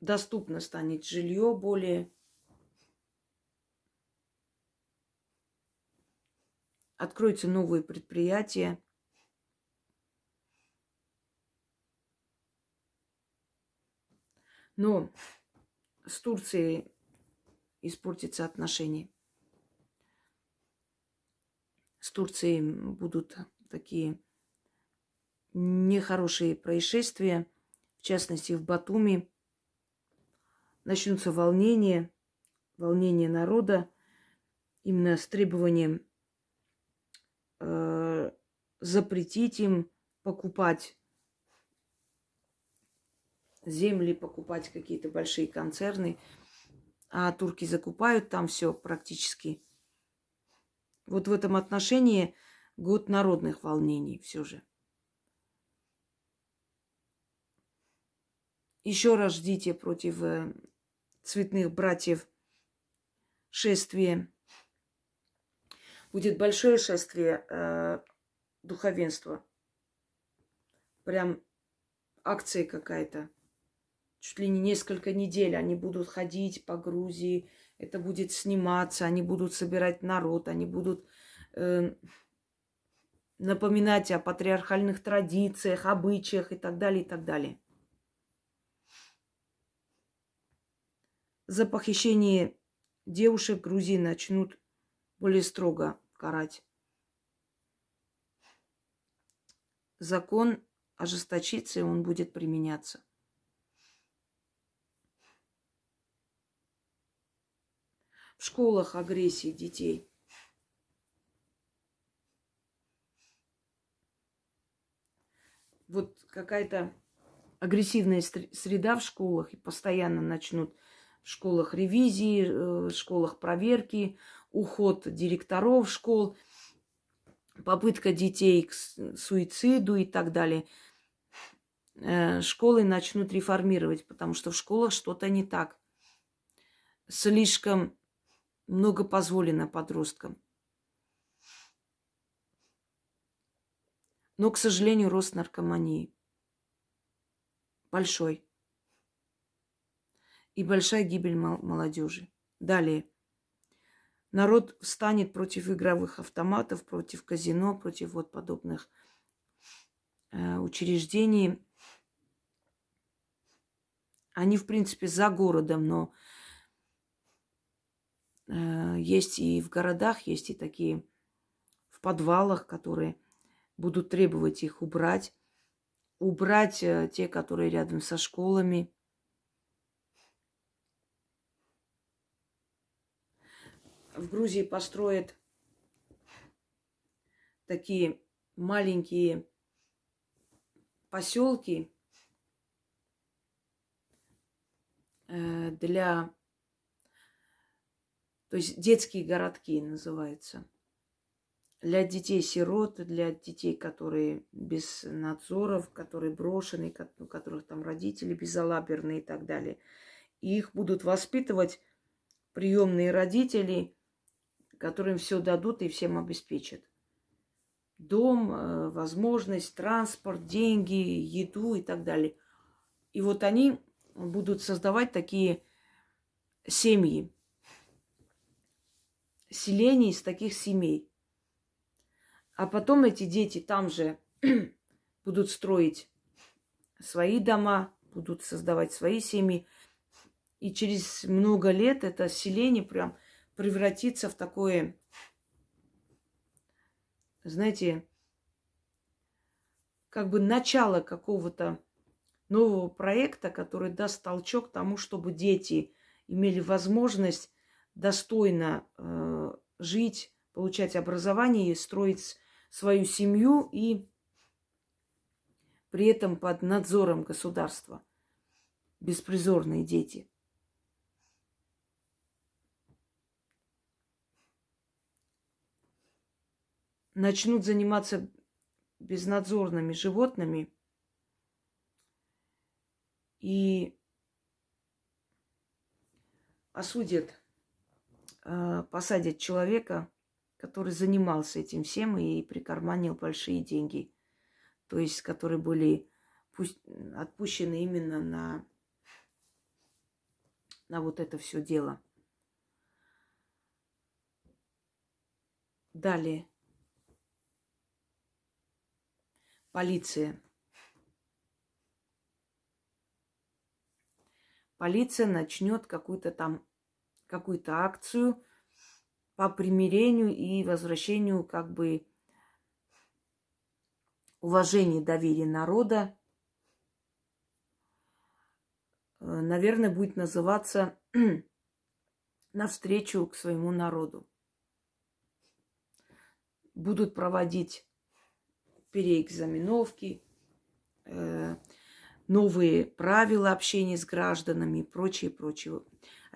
A: Доступно станет жилье более откроются новые предприятия. Но с Турцией испортятся отношения. С Турцией будут такие нехорошие происшествия, в частности в Батуми. Начнутся волнения, волнения народа именно с требованием э, запретить им покупать земли, покупать какие-то большие концерны. А турки закупают там все практически. Вот в этом отношении год народных волнений все же. Еще раз ждите против э, цветных братьев шествие будет большое шествие э, духовенства прям акция какая-то. Чуть ли не несколько недель они будут ходить по Грузии, это будет сниматься, они будут собирать народ, они будут э, напоминать о патриархальных традициях, обычаях и так далее, и так далее. За похищение девушек Грузии начнут более строго карать. Закон ожесточится, и он будет применяться. В школах агрессии детей. Вот какая-то агрессивная среда в школах, и постоянно начнут в школах ревизии, э, в школах проверки, уход директоров школ, попытка детей к суициду и так далее. Э, школы начнут реформировать, потому что в школах что-то не так. Слишком много позволено подросткам. Но, к сожалению, рост наркомании большой. И большая гибель молодежи. Далее. Народ встанет против игровых автоматов, против казино, против вот подобных э, учреждений. Они, в принципе, за городом, но есть и в городах, есть и такие в подвалах, которые будут требовать их убрать. Убрать э, те, которые рядом со школами. В Грузии построят такие маленькие поселки, Э, для... То есть детские городки называются. Для детей-сирот, для детей, которые без надзоров, которые брошены, у которых там родители безалаберные и так далее. И их будут воспитывать приемные родители, которым все дадут и всем обеспечат. Дом, э, возможность, транспорт, деньги, еду и так далее. И вот они будут создавать такие семьи, селения из таких семей. А потом эти дети там же будут строить свои дома, будут создавать свои семьи. И через много лет это селение прям превратится в такое, знаете, как бы начало какого-то нового проекта, который даст толчок тому, чтобы дети имели возможность достойно э, жить, получать образование и строить свою семью и при этом под надзором государства. Беспризорные дети. Начнут заниматься безнадзорными животными – и осудят, посадят человека, который занимался этим всем и прикарманил большие деньги. То есть, которые были отпущены именно на, на вот это все дело. Далее. Полиция. полиция начнет какую-то там какую-то акцию по примирению и возвращению как бы уважения доверия народа. Э, наверное, будет называться навстречу к своему народу. Будут проводить переэкзаменовки, э, новые правила общения с гражданами и прочее, прочее.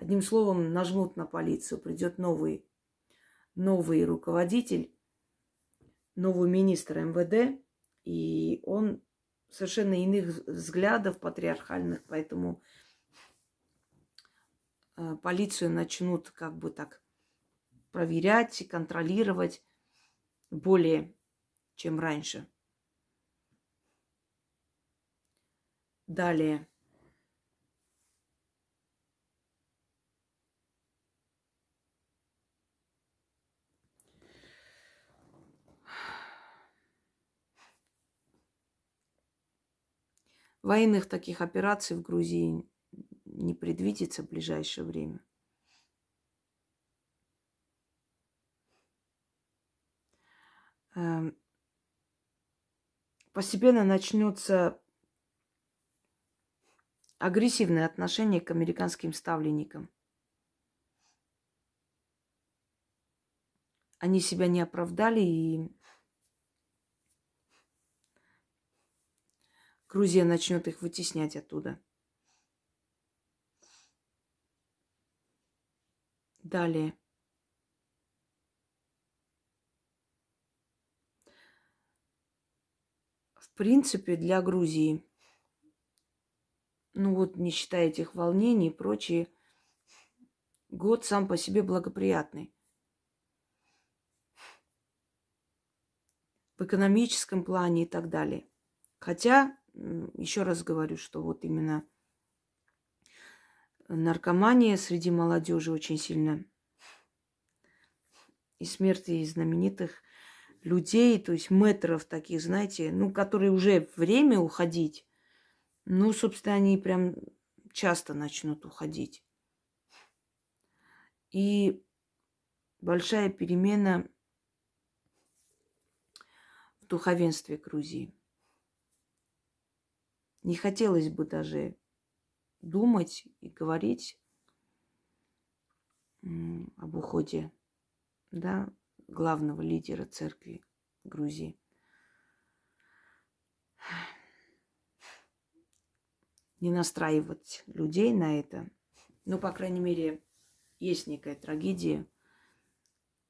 A: Одним словом, нажмут на полицию, придет новый, новый руководитель, новый министр МВД, и он совершенно иных взглядов патриархальных, поэтому э, полицию начнут как бы так проверять и контролировать более, чем раньше. Далее. Военных таких операций в Грузии не предвидится в ближайшее время. Эм, постепенно начнется агрессивное отношение к американским ставленникам. Они себя не оправдали и Грузия начнет их вытеснять оттуда. Далее. В принципе, для Грузии, ну вот не считая этих волнений и прочее, год сам по себе благоприятный. В экономическом плане и так далее. Хотя еще раз говорю, что вот именно наркомания среди молодежи очень сильно и смерти знаменитых людей, то есть метров таких, знаете, ну, которые уже время уходить, ну, собственно, они прям часто начнут уходить. И большая перемена в духовенстве Грузии. Не хотелось бы даже думать и говорить об уходе да, главного лидера церкви Грузии. Не настраивать людей на это. Ну, по крайней мере, есть некая трагедия,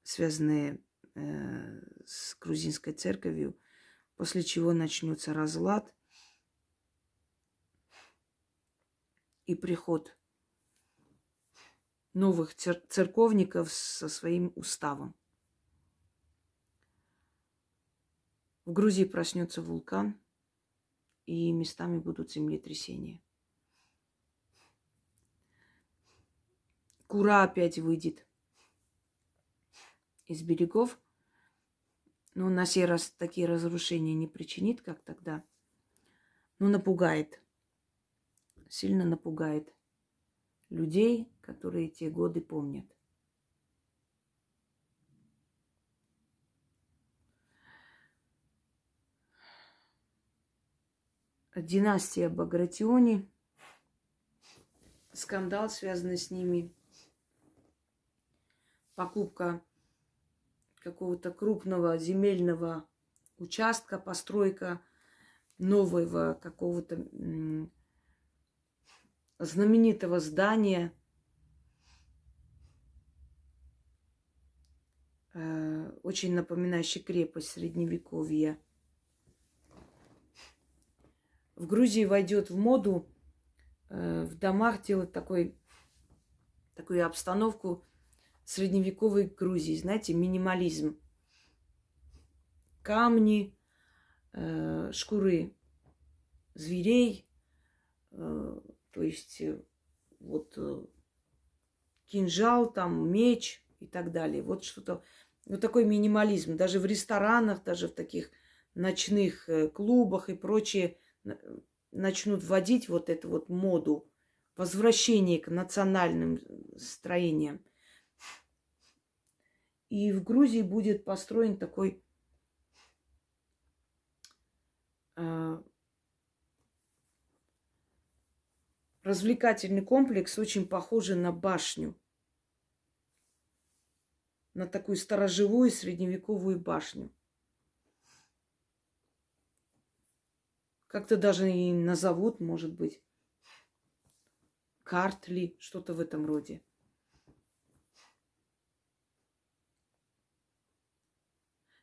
A: связанная э, с грузинской церковью, после чего начнется разлад – и приход новых цер- церковников со своим уставом. В Грузии проснется вулкан, и местами будут землетрясения. Кура опять выйдет из берегов, но на сей раз такие разрушения не причинит, как тогда, но напугает сильно напугает людей, которые те годы помнят. Династия Багратиони, скандал, связанный с ними, покупка какого-то крупного земельного участка, постройка нового какого-то знаменитого здания, э, очень напоминающий крепость средневековья. В Грузии войдет в моду э, в домах делать такой, такую обстановку средневековой Грузии, знаете, минимализм. Камни, э, шкуры зверей, то есть э, вот э, кинжал, там меч и так далее. Вот что-то, вот такой минимализм. Даже в ресторанах, даже в таких ночных э, клубах и прочее начнут вводить вот эту вот моду возвращение к национальным строениям. И в Грузии будет построен такой развлекательный комплекс, очень похожий на башню. На такую сторожевую средневековую башню. Как-то даже и назовут, может быть. Картли, что-то в этом роде.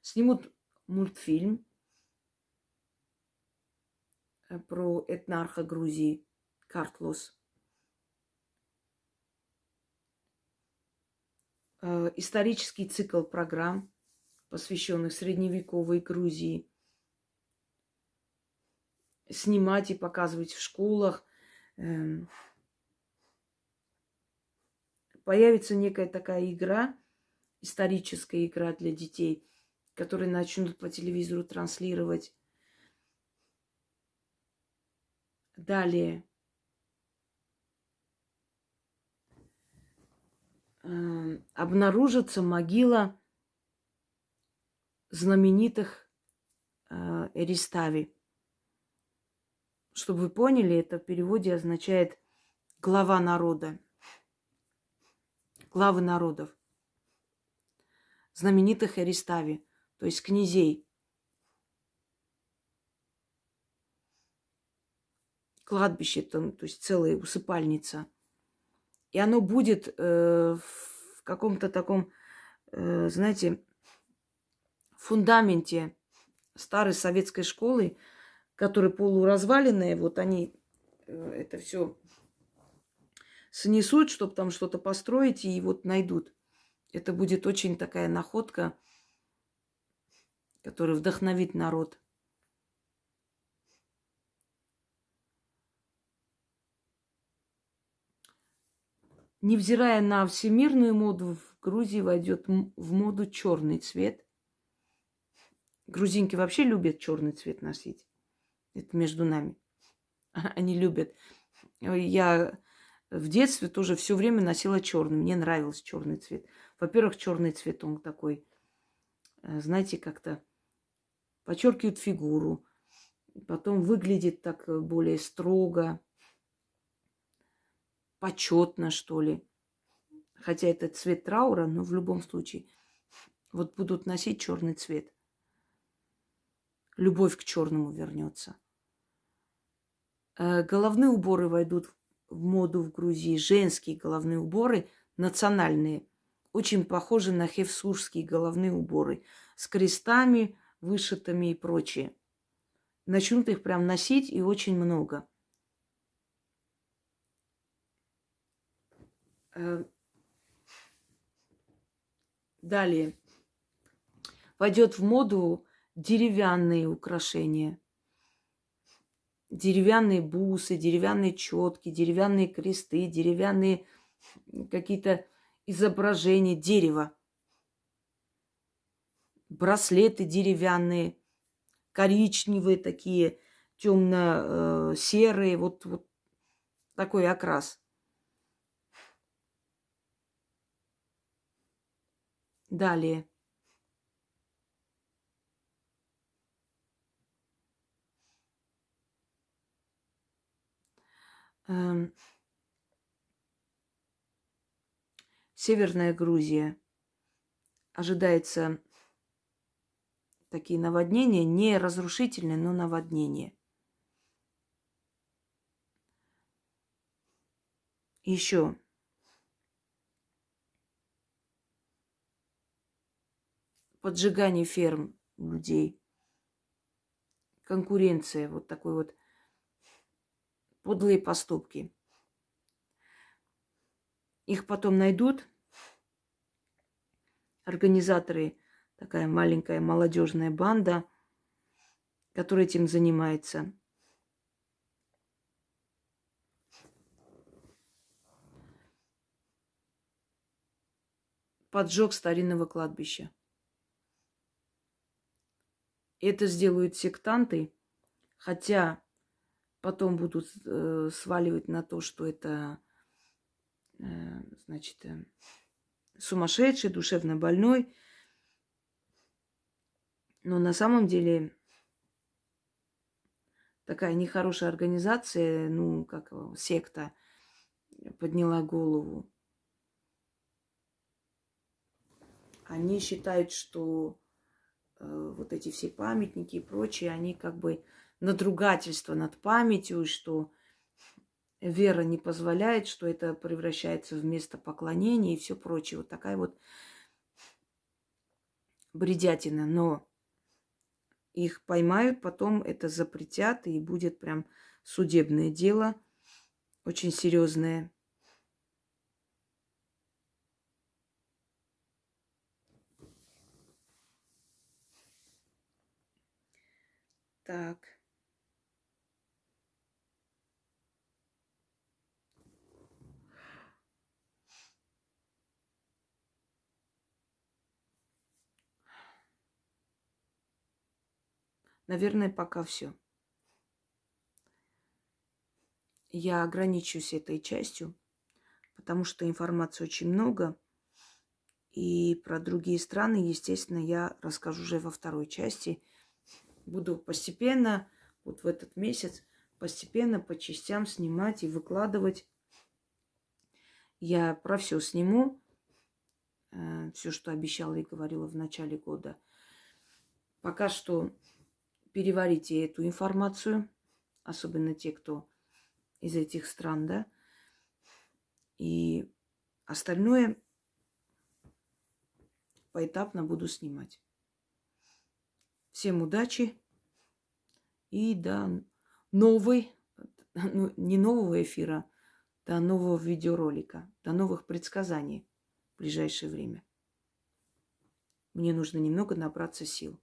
A: Снимут мультфильм э, про этнарха Грузии – Картлус. Э, исторический цикл программ, посвященных средневековой Грузии. снимать и показывать в школах. Эм, появится некая такая игра, историческая игра для детей, которые начнут по телевизору транслировать. Далее. Обнаружится могила знаменитых э, Эристави. Чтобы вы поняли, это в переводе означает глава народа, главы народов, знаменитых Эристави, то есть князей. Кладбище, там, то есть целая усыпальница. И оно будет э, в каком-то таком, э, знаете, фундаменте старой советской школы, которые полуразваленные, вот они э, это все снесут, чтобы там что-то построить, и вот найдут. Это будет очень такая находка, которая вдохновит народ. Невзирая на всемирную моду, в Грузии войдет в моду черный цвет. Грузинки вообще любят черный цвет носить. Это между нами. Они любят. Я в детстве тоже все время носила черный. Мне нравился черный цвет. Во-первых, черный цвет, он такой, э, знаете, как-то подчеркивает фигуру. Потом выглядит так э, более строго, почетно, что ли. Хотя это цвет траура, но в любом случае. Вот будут носить черный цвет любовь к черному вернется. Э, головные уборы войдут в моду в Грузии. Женские головные уборы, национальные, очень похожи на хевсурские головные уборы с крестами, вышитыми и прочее. Начнут их прям носить и очень много. Далее. Войдет в моду деревянные украшения. Деревянные бусы, деревянные четки, деревянные кресты, деревянные какие-то изображения дерева. Браслеты деревянные, коричневые такие, темно-серые, вот, вот такой окрас. Далее. Эм, Северная Грузия. Ожидается такие наводнения, не разрушительные, но наводнения. Еще поджигание ферм людей, конкуренция, вот такой вот подлые поступки. Их потом найдут. Организаторы, такая маленькая молодежная банда, которая этим занимается. Поджог старинного кладбища. Это сделают сектанты, хотя потом будут э, сваливать на то, что это, э, значит, э, сумасшедший, душевно больной. Но на самом деле такая нехорошая организация, ну, как секта, подняла голову. Они считают, что вот эти все памятники и прочее, они как бы надругательство над памятью, что вера не позволяет, что это превращается в место поклонения и все прочее. Вот такая вот бредятина. Но их поймают, потом это запретят, и будет прям судебное дело, очень серьезное. Так. Наверное, пока все. Я ограничусь этой частью, потому что информации очень много. И про другие страны, естественно, я расскажу уже во второй части. Буду постепенно, вот в этот месяц, постепенно по частям снимать и выкладывать. Я про все сниму, э, все, что обещала и говорила в начале года. Пока что переварите эту информацию, особенно те, кто из этих стран, да. И остальное поэтапно буду снимать. Всем удачи и до новой, ну, не нового эфира, до нового видеоролика, до новых предсказаний в ближайшее время. Мне нужно немного набраться сил.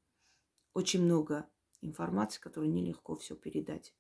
A: Очень много информации, которую нелегко все передать.